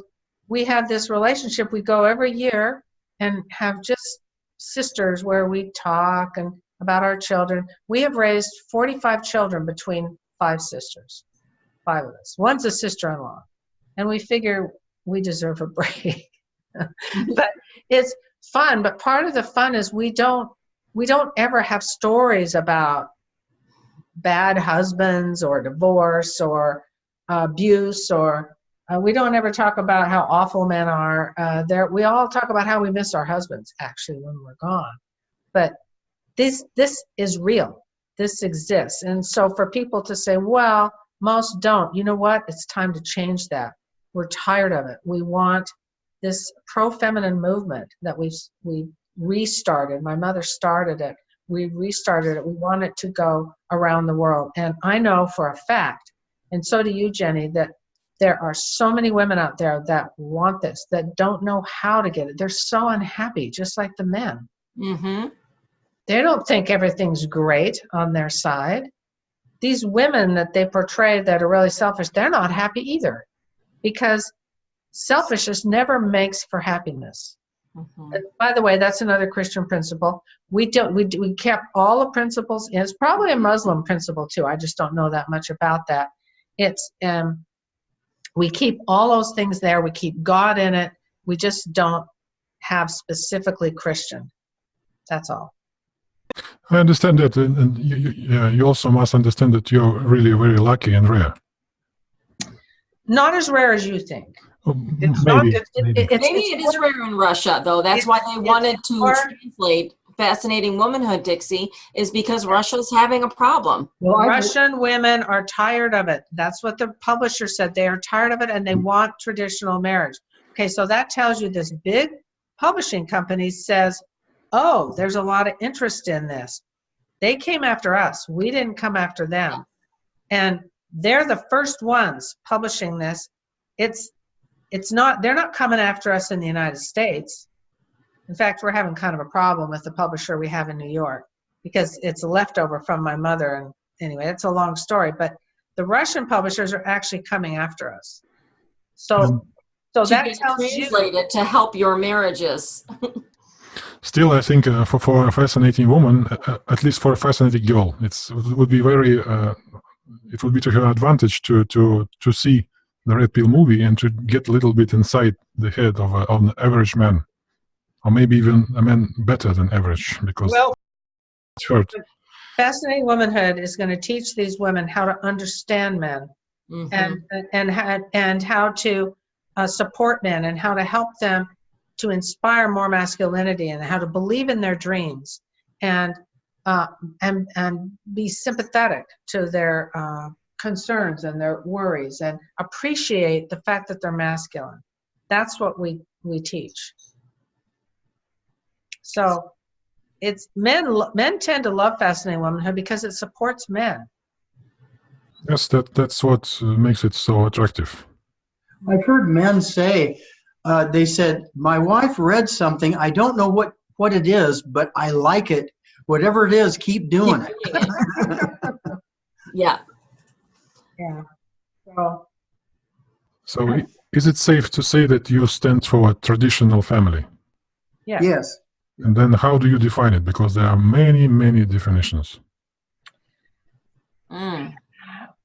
we have this relationship. We go every year and have just sisters where we talk and about our children. We have raised 45 children between five sisters five of us. One's a sister-in-law. And we figure we deserve a break. But it's fun but part of the fun is we don't we don't ever have stories about bad husbands or divorce or abuse or uh, we don't ever talk about how awful men are uh, there we all talk about how we miss our husbands actually when we're gone but this this is real this exists. And so for people to say, well, most don't, you know what? It's time to change that. We're tired of it. We want this pro-feminine movement that we we restarted. My mother started it. We restarted it. We want it to go around the world. And I know for a fact, and so do you, Jenny, that there are so many women out there that want this, that don't know how to get it. They're so unhappy, just like the men. Mm-hmm. They don't think everything's great on their side. These women that they portray that are really selfish, they're not happy either because selfishness never makes for happiness. Mm-hmm. And by the way, that's another Christian principle. We don't we we kept all the principles. And it's probably a Muslim principle too. I just don't know that much about that. It's um, we keep all those things there. We keep God in it. We just don't have specifically Christian. That's all. I understand that, and, and you, you, yeah, you also must understand that you're really very lucky and rare. Not as rare as you think. Oh, It's not. maybe, It, it, maybe. it's, Maybe it's rare in Russia, though. That's why they wanted to more- translate Fascinating Womanhood, Dixie, is because Russia's having a problem. Well, I, Russian women are tired of it. That's what the publisher said. They are tired of it and they hmm. want traditional marriage. Okay, so that tells you this big publishing company says, oh, there's a lot of interest in this. They came after us. We didn't come after them. And they're the first ones publishing this. It's it's not they're not coming after us in the United States. In fact, we're having kind of a problem with the publisher we have in New York because it's a leftover from my mother and anyway it's a long story but the russian publishers are actually coming after us so Um, so To that be tells you translated to help your marriages. Still, I think uh, for, for a fascinating woman, uh, uh, at least for a fascinating girl, it's, it would be very, uh, it would be to her advantage to, to, to see the Red Pill movie and to get a little bit inside the head of, a, of an average man. Or maybe even a man better than average, because well it's hurt. fascinating womanhood is going to teach these women how to understand men Mhm. and and how, and how to uh, support men and how to help them to inspire more masculinity and how to believe in their dreams and uh, and and be sympathetic to their uh, concerns and their worries and appreciate the fact that they're masculine. That's what we we teach. So it's men men tend to love fascinating womanhood because it supports men. Yes, that, that's what uh, makes it so attractive. I've heard men say, uh, they said, my wife read something, I don't know what, what it is, but I like it. Whatever it is, keep doing it. Yeah. Yeah. So So i- is it safe to say that you stand for a traditional family? yeah. Yes. And then how do you define it? Because there are many, many definitions. Mm.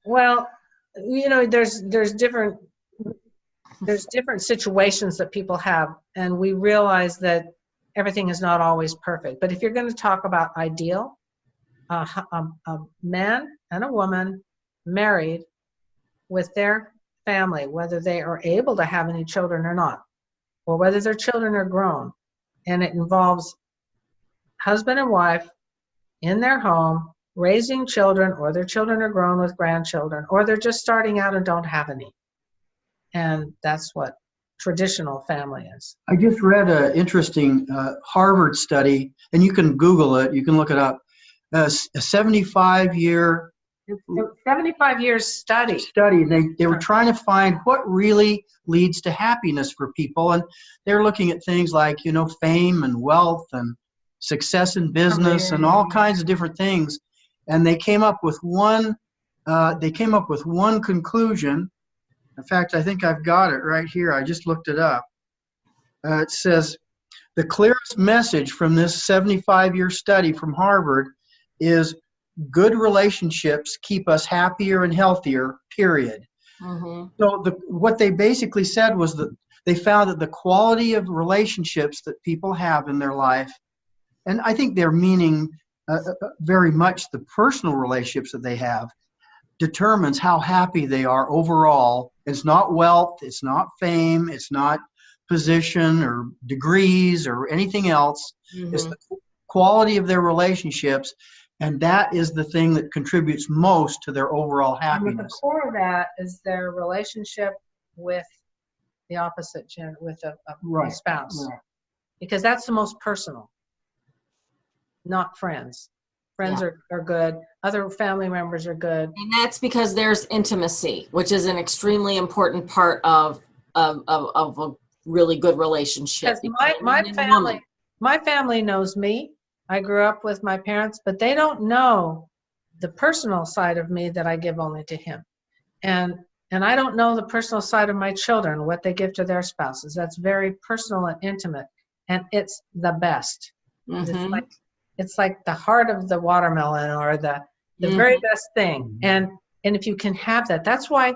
Well, you know, there's there's different there's different situations that people have, and we realize that everything is not always perfect. But if you're going to talk about ideal, uh, a, a man and a woman married with their family, whether they are able to have any children or not, or whether their children are grown, and it involves husband and wife in their home raising children or their children are grown with grandchildren or they're just starting out and don't have any. And that's what traditional family is. I just read an interesting uh, Harvard study, and you can Google it, you can look it up. Uh, a 75 year it's 75 years study study. They, they were trying to find what really leads to happiness for people. And they're looking at things like, you know, fame and wealth and success in business and all kinds of different things. And they came up with one, uh, they came up with one conclusion. In fact, I think I've got it right here. I just looked it up. Uh, it says, the clearest message from this 75 year study from Harvard is good relationships keep us happier and healthier, period. hmm So the, what they basically said was that they found that the quality of relationships that people have in their life, and I think they're meaning uh, uh, very much the personal relationships that they have, determines how happy they are overall. It's not wealth, it's not fame, it's not position or degrees or anything else. It's hmm the quality of their relationships And that is the thing that contributes most to their overall happiness. And the happiness. core of that is their relationship with the opposite gender, with a, a Right, spouse. Right. Because that's the most personal, not friends. Friends are, are good, other family members are good. And that's because there's intimacy, which is an extremely important part of of of, of a really good relationship. Because my, my man woman. family, my family knows me. I grew up with my parents, but they don't know the personal side of me that I give only to him. And, and I don't know the personal side of my children, what they give to their spouses. That's very personal and intimate. And it's the best. It's Mhm. like, it's like the heart of the watermelon or the, the very best thing. And, and if you can have that, that's why,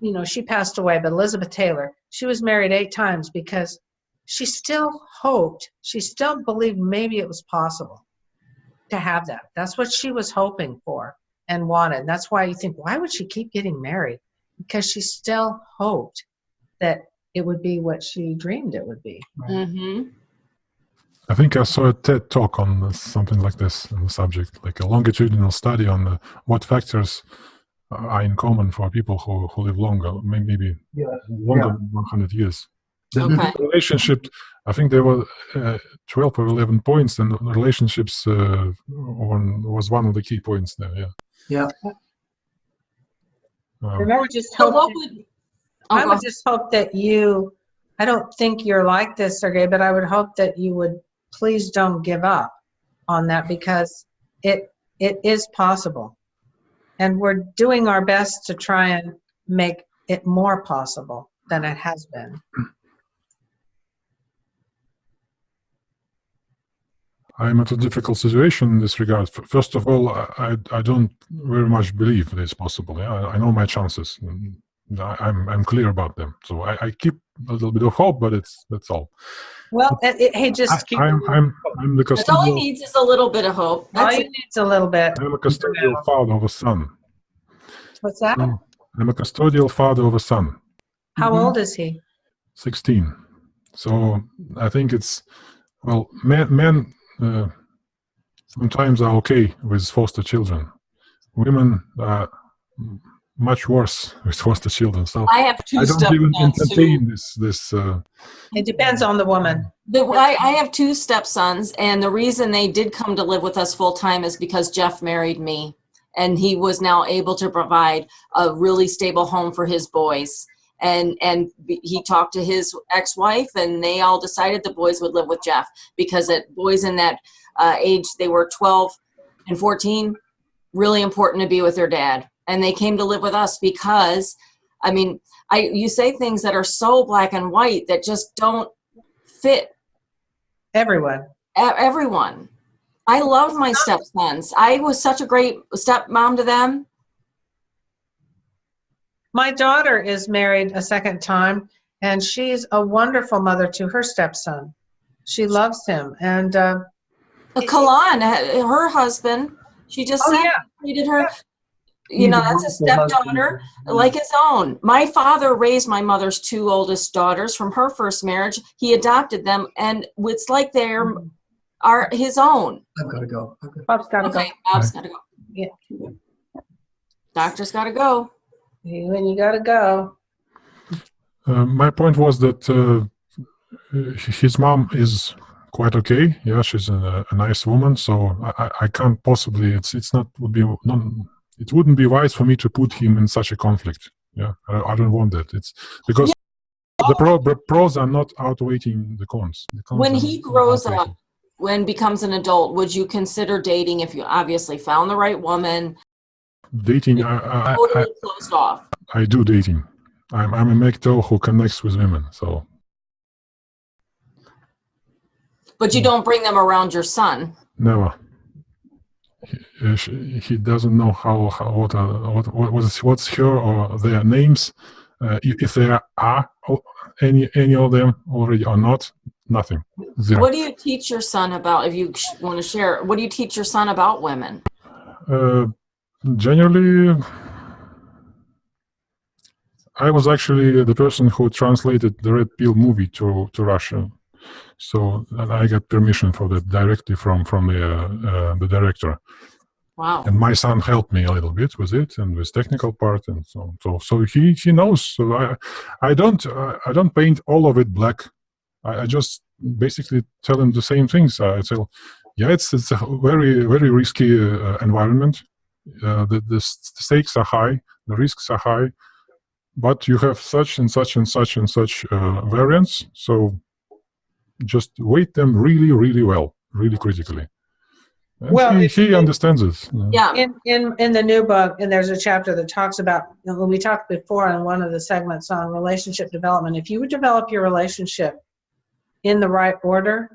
you know, she passed away, but Elizabeth Taylor, she was married eight times because she still hoped, she still believed maybe it was possible to have that. That's what she was hoping for and wanted. That's why you think, why would she keep getting married? Because she still hoped that it would be what she dreamed it would be. Mhm. I think I saw a TED talk on something like this on the subject, like a longitudinal study on the, what factors are in common for people who, who live longer, may- maybe Yes. longer than 100 years. The Okay. relationship, I think there were uh, 12 or 11 points, and relationships uh, one, was one of the key points there. Yeah. Yeah. Um, And I would just So hope, that- would oh, I would just hope that you, I don't think you're like this, Sergey, but I would hope that you would please don't give up on that because it, it is possible. And we're doing our best to try and make it more possible than it has been. I'm at a difficult situation in this regard. First of all, I, I I don't very much believe that it's possible. Yeah? I, I know my chances. I, I'm I'm clear about them. So I, I keep a little bit of hope, but it's that's all. Well, it, it- hey, just keep, I'm I'm I'm the That's all he needs is a little bit of hope. all That's you need's a little bit. I'm a custodial father of a son. What's that? So I'm a custodial father of a son, How Mhm. old is he? 16. So I think it's well, men men uh, sometimes are okay with foster children. Women are much worse with foster children. So I have two I don't step even sons entertain this this. Uh, It depends on the woman. The, I, I have two stepsons, and the reason they did come to live with us full time is because Jeff married me, and he was now able to provide a really stable home for his boys. And and he talked to his ex-wife, and they all decided the boys would live with Jeff because at boys in that uh, age, they were 12 and 14, really important to be with their dad, and they came to live with us because, I mean, I you say things that are so black and white that just don't fit Everyone. everyone. I love my stepsons. I was such a great stepmom to them. My daughter is married a second time, and she's a wonderful mother to her stepson. She loves him, and uh, Uh, Kalan, her husband, she just oh said yeah, treated her, you know, that's a stepdaughter like his own. My father raised my mother's two oldest daughters from her first marriage. He adopted them, and it's like they're Mm-hmm. are his own. I've got to go. I've got- Bob's got to Okay, Bob's gotta go. Yeah. Doctor's gotta go. go. You and you got to go. uh, my point was that uh, his mom is quite okay. Yeah, she's a, a nice woman. So I, I- I can't possibly. It's it's not would be non. It wouldn't be wise for me to put him in such a conflict. Yeah, I, I don't want that. It's because the, pro, the pros are not outweighing the cons. The cons When he grows up, when becomes an adult, would you consider dating if you obviously found the right woman, dating, I, I, I, totally closed off? I do dating. I'm I'm a MGTOW who connects with women. So But you don't bring them around your son. never. He, uh, she- he doesn't know how, how what, are, what what what's what's her or their names. Uh, if there are any any of them already or not, nothing. Zero. What do you teach your son about, if you sh- want to share, what do you teach your son about women? Uh, generally, I was actually the person who translated the Red Pill movie to to Russian. So and I got permission for that directly from from the uh, uh, the director. Wow. and my son helped me a little bit with it and with technical part and so so so he he knows so i i don't i don't paint all of it black I, I just basically tell him the same things i tell yeah it's it's a very very risky uh, environment uh, the, the stakes are high the risks are high but you have such and such and such and such uh, variants so just weight them really really well really critically and Well, he, he you- understands it yeah. Yeah. In, in, in the new book, and there's a chapter that talks about, you know, when we talked before in one of the segments on relationship development, if you would develop your relationship in the right order,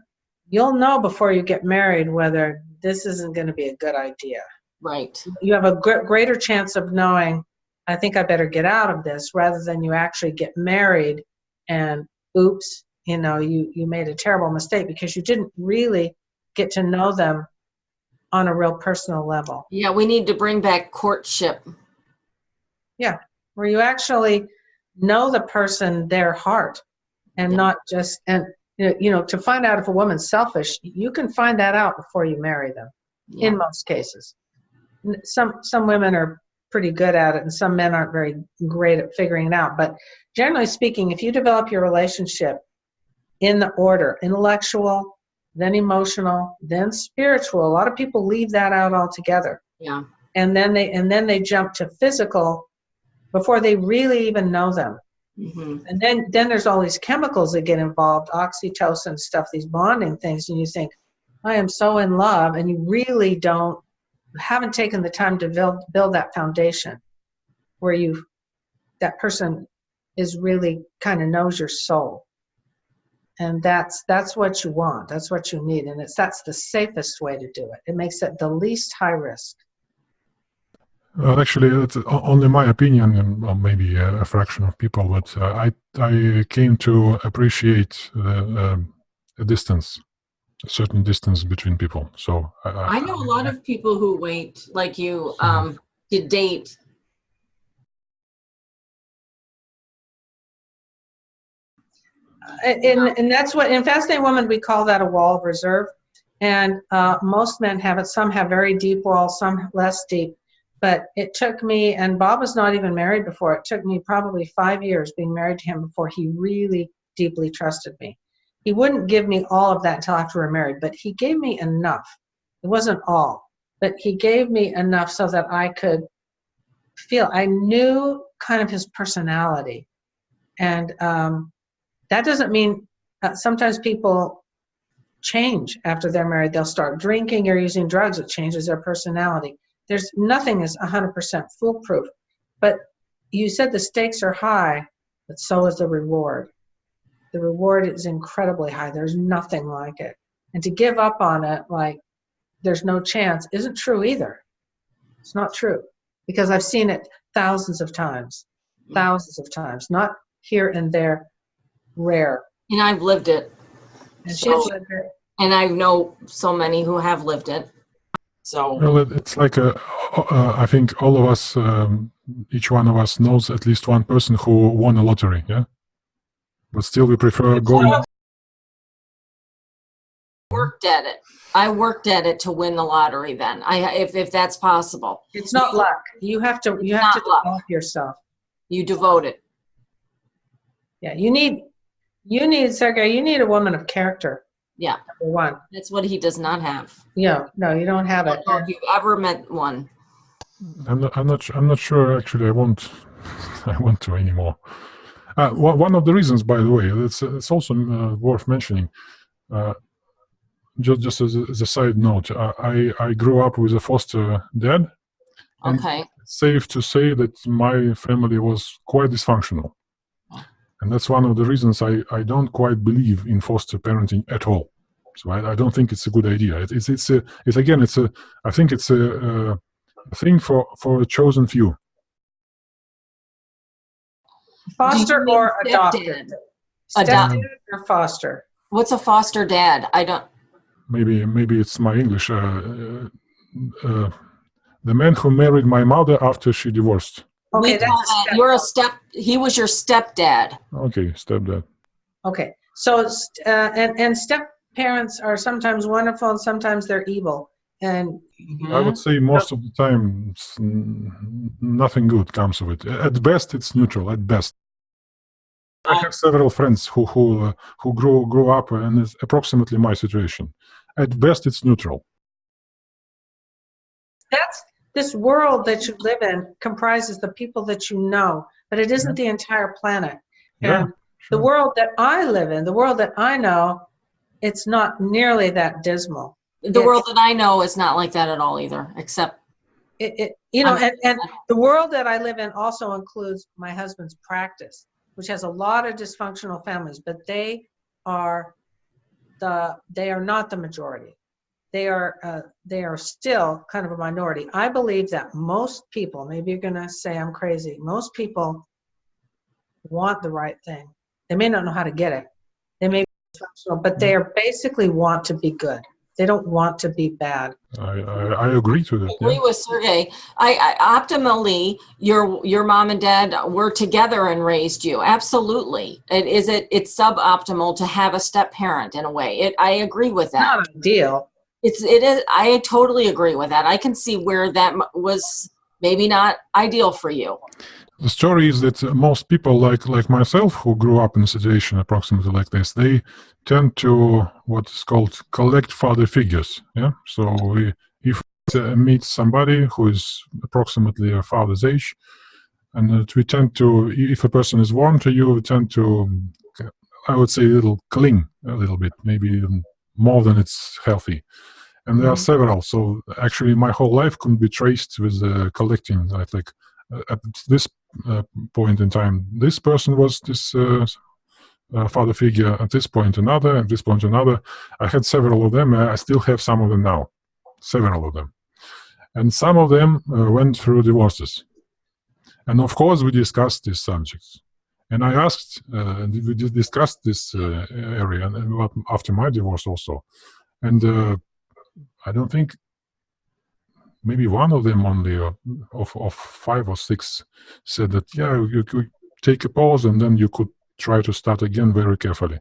you'll know before you get married whether this isn't going to be a good idea. Right. You have a gr- greater chance of knowing, I think I better get out of this, rather than you actually get married and oops, you know, you, you made a terrible mistake because you didn't really get to know them on a real personal level. Yeah, we need to bring back courtship. Yeah, where you actually know the person their heart and Yeah. not just and you know, you know to find out if a woman's selfish you can find that out before you marry them Yeah. in most cases some some women are pretty good at it and some men aren't very great at figuring it out but generally speaking if you develop your relationship in the order intellectual then emotional then spiritual a lot of people leave that out altogether. Yeah. and then they and then they jump to physical before they really even know them. Hmm and then then there's all these chemicals that get involved oxytocin stuff these bonding things and you think i am so in love and you really don't haven't taken the time to build build that foundation where you that person is really kind of knows your soul. And that's that's what you want that's what you need and it's that's the safest way to do it. It makes it the least high risk. Well, actually, it's only my opinion, and maybe a, fraction of people, but uh, I I came to appreciate the um, a distance, a certain distance between people. So I, I know a lot of people who wait, like you, um, to date. and, and that's what in fascinating woman we call that a wall of reserve and uh, most men have it some have very deep walls some less deep but it took me and bob was not even married before it took me probably five years being married to him before he really deeply trusted me he wouldn't give me all of that until after we were married but he gave me enough. It wasn't all but he gave me enough so that i could feel i knew kind of his personality. And um, that doesn't mean uh, sometimes people change after they're married. They'll start drinking or using drugs. It changes their personality. There's nothing is 100% foolproof but you said the stakes are high but so is the reward the reward is incredibly high there's nothing like it and to give up on it like there's no chance isn't true either it's not true because i've seen it thousands of times thousands of times not here and there rare. And I've lived it. And So- lived it. And I know so many who have lived it. So, well, it's like a, uh, I think all of us, um, each one of us knows at least one person who won a lottery. Yeah, but still we prefer going. worked at it. I worked at it to win the lottery then. I, if, if that's possible. It's not luck. You have to you have to not luck. develop yourself. You devote it. Yeah, you need you need Sergey, you need a woman of character. Yeah. Number one. That's what he does not have. Yeah, no, you don't have it. don't know if you've ever met one. I'm not. I'm not. I'm not sure. Actually, I won't. I want to anymore. Uh, one of the reasons, by the way, it's it's also uh, worth mentioning. Uh, just just as a, as a side note, uh, I I grew up with a foster dad. And- Okay. Safe to say that my family was quite dysfunctional, and that's one of the reasons I I don't quite believe in foster parenting at all. So I, I don't think it's a good idea. It, it's it's a it's again it's a I think it's a, a a thing for for a chosen few. Foster or mean adopted. Adopt- or foster. What's a foster dad? I don't, maybe maybe it's my English. Uh, uh, uh, the man who married my mother after she divorced. Okay, we that's call a that, you're a step, he was your stepdad. Okay, stepdad. Okay, So, uh, and, and step parents are sometimes wonderful and sometimes they're evil. And I would say most of the time, nothing good comes of it. At best, it's neutral. At best, I have several friends who who uh, who grew grew up, and it's approximately my situation. At best, it's neutral. that's, this world that you live in comprises the people that you know, but it isn't the entire planet. Yeah, And the world that I live in, the world that I know, it's not nearly that dismal. The world that I know is not like that at all either, except It, it, you know, I'm- and, and the world that I live in also includes my husband's practice, which has a lot of dysfunctional families, but they are the, they are not the majority. They are, uh, they are still kind of a minority. I believe that most people, maybe you're gonna say I'm crazy, most people want the right thing. They may not know how to get it. They may be dysfunctional, but they are basically want to be good. They don't want to be bad. I, I I agree to that. agree Yeah. with Sergey. I, I optimally, your your mom and dad were together and raised you. Absolutely. It is it it's suboptimal to have a step parent in a way. It I agree with that. Not ideal. It's it is I totally agree with that. I can see where that was maybe not ideal for you. The story is that most people, like like myself, who grew up in a situation approximately like this, they tend to what is called collect father figures. Yeah. So we, if uh, meet somebody who is approximately a father's age, and we tend to, if a person is warm to you, we tend to, I would say, a little cling a little bit, maybe even more than it's healthy. And there are Mhm. several. So actually, my whole life can be traced with uh, collecting, I like uh, at this point in time, this person was this uh, uh, father figure. At this point, another. At this point, another. I had several of them. uh, I still have some of them now, several of them, and some of them uh, went through divorces. And of course, we discussed these subjects. And I asked, uh, we discussed this uh, area after my divorce also. And uh, I don't think maybe one of them only of, of five or six said that yeah you could take a pause and then you could try to start again very carefully.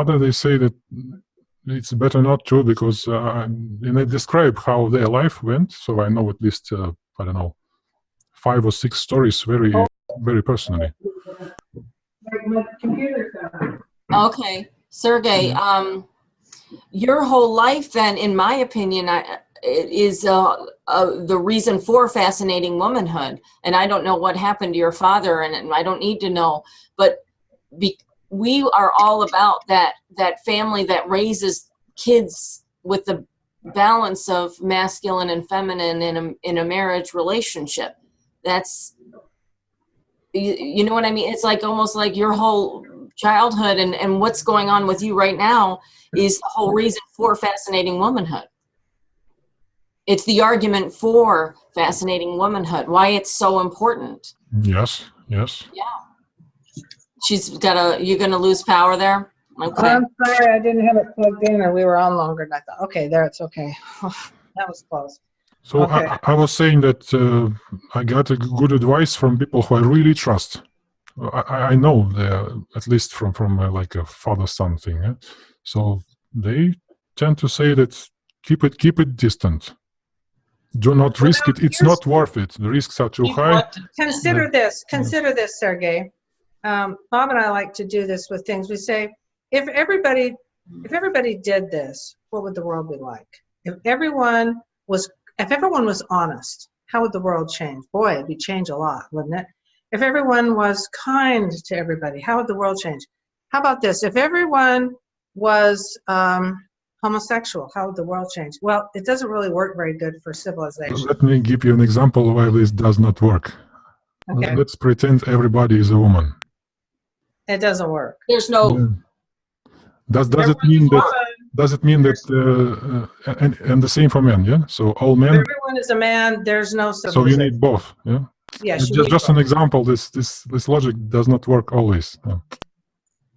Other they say that it's better not to because uh, and they describe how their life went so i know at least uh, i don't know five or six stories very very personally. Okay, Sergey, um, your whole life then, in my opinion, I, is uh, uh, the reason for fascinating womanhood. And I don't know what happened to your father, and, and I don't need to know, but be, we are all about that that family that raises kids with the balance of masculine and feminine in a in a marriage relationship. That's you, you know what I mean? It's like almost like your whole childhood and, and what's going on with you right now is the whole reason for fascinating womanhood. It's the argument for fascinating womanhood, why it's so important. yes yes Yeah. She's got a, you're going to lose power there? Okay. I'm sorry, I didn't have it plugged in or we were on longer than I thought. Okay, there, it's okay. That was close. So Okay. I, I was saying that uh, I got a good advice from people who I really trust. I, I I know they're at least from from uh, like a father son thing. eh? So they tend to say that keep it keep it distant. Do not risk it. It's not worth it. The risks are too high. Consider this, consider this, Sergey. Um, Bob and I like to do this with things. We say, if everybody, if everybody did this, what would the world be like? If everyone was, if everyone was honest, how would the world change? Boy, it'd be change a lot, wouldn't it? If everyone was kind to everybody, how would the world change? How about this? If everyone was um, homosexual, how would the world change? Well, it doesn't really work very good for civilization. Let me give you an example why this does not work. Okay, Let's pretend everybody is a woman. it doesn't work. There's no, Yeah. Does does it mean that woman. does it mean that uh, uh, and and the same for men? Yeah. So all If men. everyone is a man, there's no So you need both. Yeah. Yes, you just just both. an example. This this this logic does not work always. No.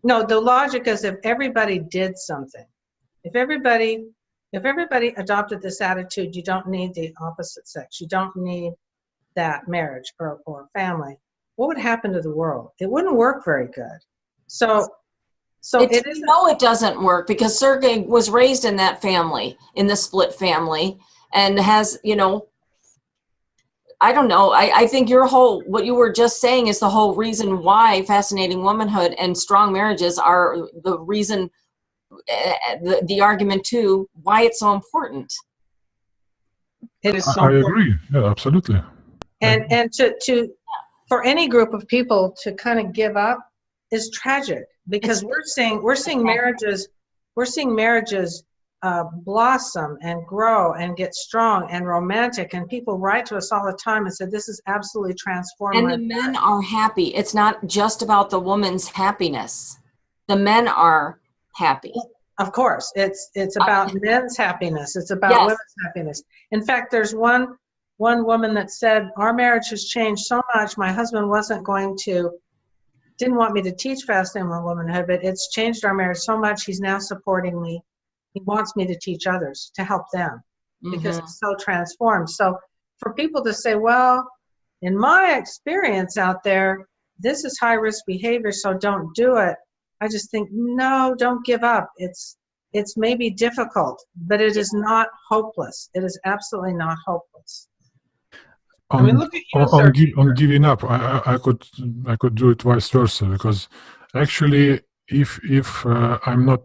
No, the logic is if everybody did something, if everybody, if everybody adopted this attitude, you don't need the opposite sex. You don't need that marriage or, or family. What would happen to the world? It wouldn't work very good. So So it you it doesn't work because Sergey was raised in that family, in the split family, and has, you know, I don't know. I, I think your whole, what you were just saying is the whole reason why fascinating womanhood and strong marriages are the reason, the, the argument too, why it's so important. it is I, so I important. agree. Yeah, absolutely. And, and to, to, for any group of people to kind of give up is tragic because It's- we're seeing, we're seeing marriages, we're seeing marriages uh, blossom and grow and get strong and romantic. And people write to us all the time and said, this is absolutely transformative. And the men are happy. It's not just about the woman's happiness. The men are happy. Of course, it's it's about men's happiness. It's about Yes. women's happiness. In fact, there's one one woman that said, "Our marriage has changed so much. My husband wasn't going to, didn't want me to teach fascinating womanhood, but it's changed our marriage so much. He's now supporting me. He wants me to teach others to help them because Mhm. it's so transformed. So for people to say, well, in my experience out there, this is high risk behavior, so don't do it. I just think, no, don't give up. It's it's maybe difficult, but it is not hopeless. It is absolutely not hopeless. On, I mean, look at you, on, on, gi- on giving up, I, I, I could I could do it vice versa because actually, if if uh, I'm not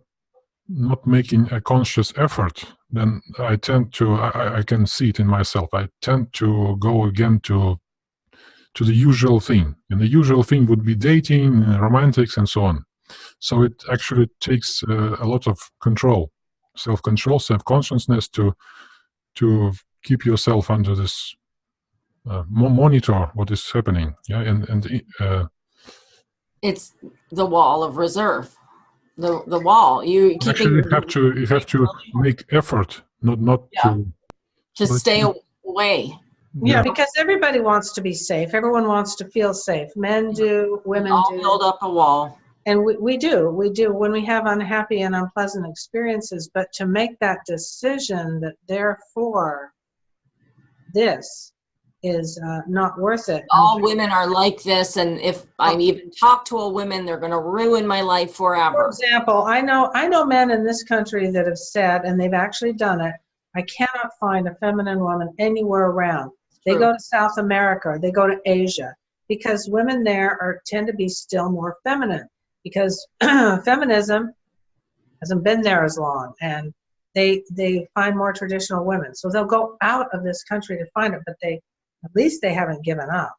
not making a conscious effort, then I tend to I, I- I can see it in myself. I tend to go again to to the usual thing, and the usual thing would be dating, romantics, and so on. So it actually takes uh, a lot of control, self-control, self-consciousness to to keep yourself under this uh, monitor what is happening. Yeah, and and uh, It's the wall of reserve. The the wall. You actually you have to you have to make effort, not not to to stay away. Yeah, because everybody wants to be safe. Everyone wants to feel safe. Men do, women All do. build up a wall. And we, we do, we do when we have unhappy and unpleasant experiences. But to make that decision that therefore this is uh, not worth it. All women are like this, and if I even talk to a woman, they're going to ruin my life forever. For example, I know I know men in this country that have said, and they've actually done it. I cannot find a feminine woman anywhere around. They go to South America, they go to Asia, because women there are tend to be still more feminine because feminism hasn't been there as long, and they they find more traditional women. So they'll go out of this country to find it, but they at least they haven't given up.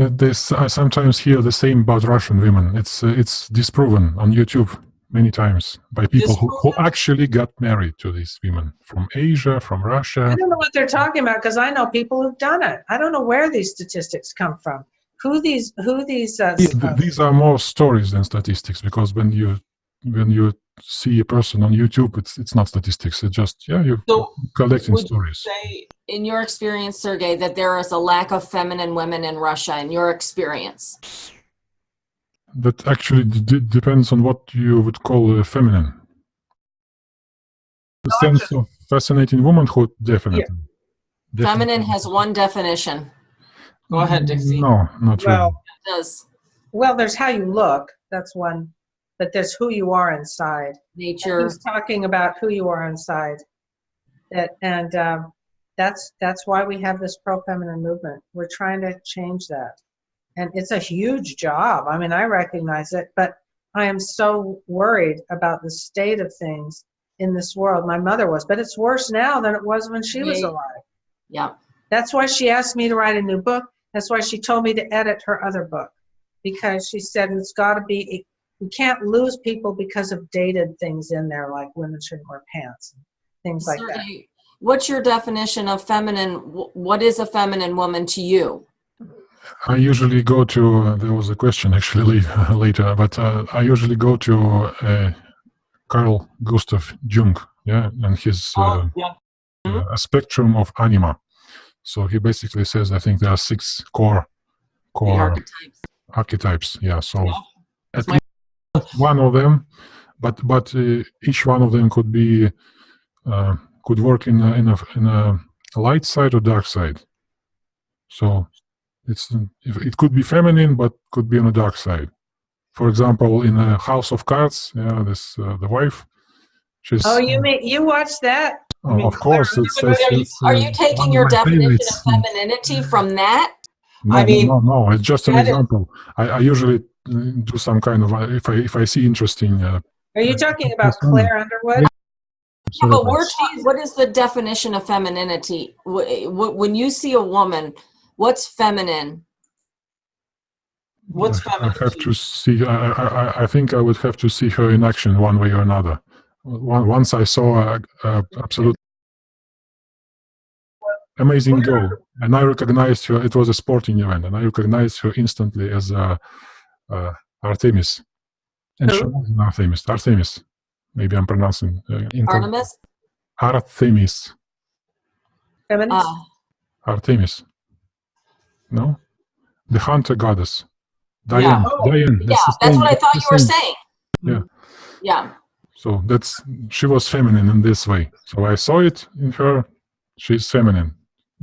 Uh, This I sometimes hear the same about Russian women. It's uh, it's disproven on YouTube many times by people who, who actually got married to these women from Asia, from Russia. I don't know what they're talking about because I know people who've done it. I don't know where these statistics come from. Who these who these uh, Th- th- These are more stories than statistics because when you when you see a person on YouTube, it's it's not statistics. It's just yeah, you're So collecting would you stories. say In your experience, Sergey, that there is a lack of feminine women in Russia. In your experience, That actually d- d- depends on what you would call uh, feminine. The sense of fascinating womanhood, definitely. Definitely. feminine has one definition. Go ahead, Dixie. No, not really. well It does well there's how you look. That's one, but there's who you are inside. Nature. He's talking about who you are inside. That and um, that's that's why we have this pro feminine movement. We're trying to change that, and it's a huge job. I mean, I recognize it, but I am so worried about the state of things in this world. My mother was, but it's worse now than it was when she was alive. Yeah. That's why she asked me to write a new book. That's why she told me to edit her other book because she said it's got to be. We can't lose people because of dated things in there, like women shouldn't wear pants, and things like that. What's your definition of feminine? What is a feminine woman to you? I usually go to. Uh, there was a question actually later, but uh, I usually go to uh, Carl Gustav Jung, yeah, and his uh, Oh, yeah. uh, a spectrum of anima. So he basically says, I think there are six core core archetypes. archetypes. Yeah, so Yeah. at least one of them, but but uh, each one of them could be uh, could work in a, in a in a light side or dark side. So it's it could be feminine, but could be on the dark side. for example, in a House of Cards, yeah, this uh, the wife. She's Oh, you mean, you watched that? Oh, mean, of course it's, Are it's, you, it's, are uh, you one taking your my definition of femininity from that? No, I mean, no, no. It's just an that is- example. I, I usually uh, do some kind of uh, if I if I see interesting. Uh, Are you talking about Claire Underwood? sort But of- we're talking, what is the definition of femininity? Wh- wh- When you see a woman, what's feminine? What's I, I have to see. I, I, I- I think I would have to see her in action one way or another. One, once I saw a, a absolute amazing goal, and I recognized her. It was a sporting event, and I recognized her instantly as uh, uh, Artemis. And she Who? wasn't Artemis. Artemis. Maybe I'm pronouncing uh. Artemis? Artemis. Feminist? Uh, Artemis. No, the hunter goddess. Diane. Yeah. Oh, Diane. yeah, that's what I thought you were saying. Yeah. Yeah, So that's she was feminine in this way. So I saw it in her. She's feminine.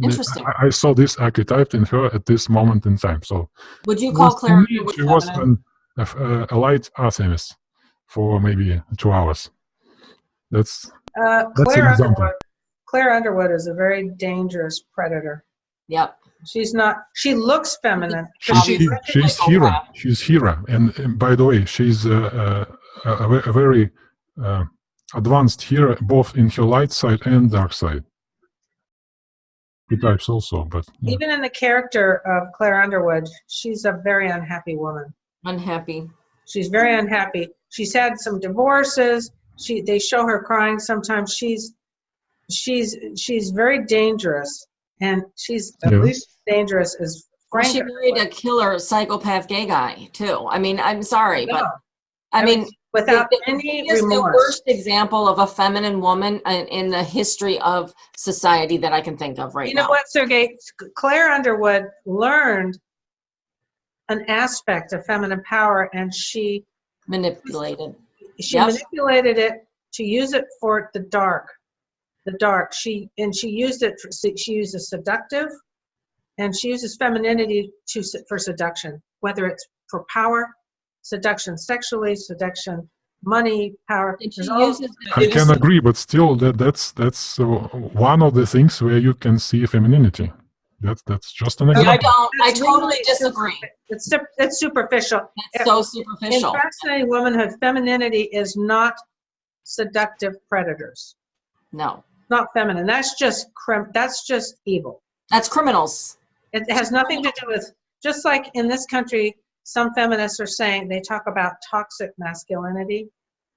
Interesting. I, I saw this archetype in her at this moment in time. So would you call Claire me, Underwood she was feminine? an, a, a light Artemis for maybe two hours. That's Uh, That's an Claire example. Underwood, Claire Underwood is a very dangerous predator. Yep. She's not, she looks feminine. she's but Obviously. she's he- Hera. She's Hera. And, and by the way, she's a, a, a, a very uh, advanced Hera both in her light side and dark side. Two types also, but yeah. Even in the character of Claire Underwood, she's a very unhappy woman. Unhappy. She's very unhappy. She's had some divorces. She they show her crying sometimes. She's she's she's very dangerous, and she's at Yeah. least dangerous as Frank. she married a killer psychopath gay guy too. I mean, I'm sorry, but No, I mean, without the- any is the worst example of a feminine woman in, in the history of society that I can think of right You know now. what, Sergey? Claire Underwood learned an aspect of feminine power, and she Manipulated. she Yep. manipulated it to use it for the dark the dark she and she used it for she uses seductive and she uses femininity to for seduction whether it's for power seduction sexually seduction money power And she There's all- uses I can agree, but still, that that's that's uh, one of the things where you can see femininity. That's that's just an example. I don't, I totally disagree. it's sup- it's superficial That's so in superficial. fascinating womanhood femininity is not seductive predators No, not feminine that's just crim- that's just evil that's criminals. It has nothing to do with, just like in this country, some feminists are saying, they talk about toxic masculinity.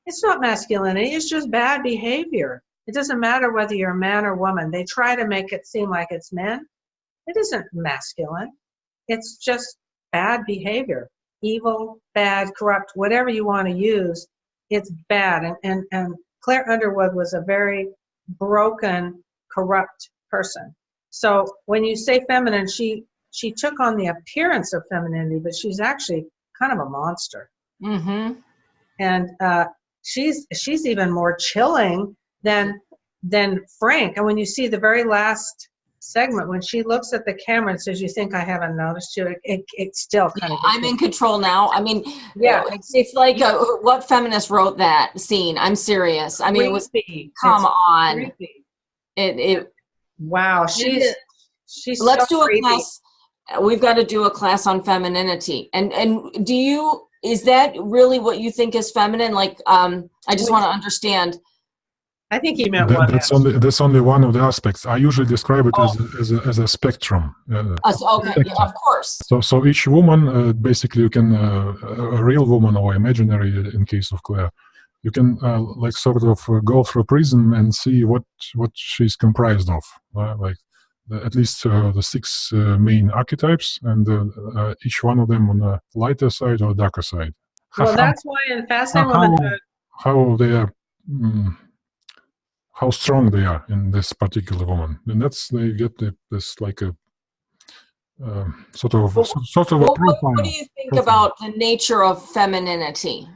It's not masculinity, it's just bad behavior. It doesn't matter whether you're a man or woman. They try to make it seem like it's men. It isn't masculine. It's just bad behavior. Evil, bad, corrupt, whatever you want to use, it's bad. And, and, and Claire Underwood was a very broken, corrupt person. So when you say feminine, she she took on the appearance of femininity, but she's actually kind of a monster. Mm-hmm. And uh, she's she's even more chilling than than Frank. And when you see the very last segment, when she looks at the camera and says, "You think I haven't noticed you?" It it, it still kind of. I'm in control now. I mean, Yeah. it's, it's like uh, what feminist wrote that scene? I'm serious. I mean, it was creepy. come It's on. creepy. It, it Wow, she's she's. let's so do a creepy. class uh, we've got to do a class on femininity and and do you is that really what you think is feminine like um i just want to understand I think he meant That, one. that's aspect. only that's only one of the aspects. I usually describe it as a, as a, as a spectrum. Uh, uh, so- okay yeah, of course so so each woman, uh, basically, you can uh, a real woman or imaginary, in case of Claire, you can uh, like sort of uh, go through a prism and see what what she's comprised of. Uh, like the, at least uh, the six uh, main archetypes, and uh, uh, each one of them on the lighter side or darker side. Well, that's why in Fascinating how- Womanhood, how they are mm, how strong they are in this particular woman and that's they get the, this like a um, sort of Well, sort of a what, what, profile what do you think profile. about the nature of femininity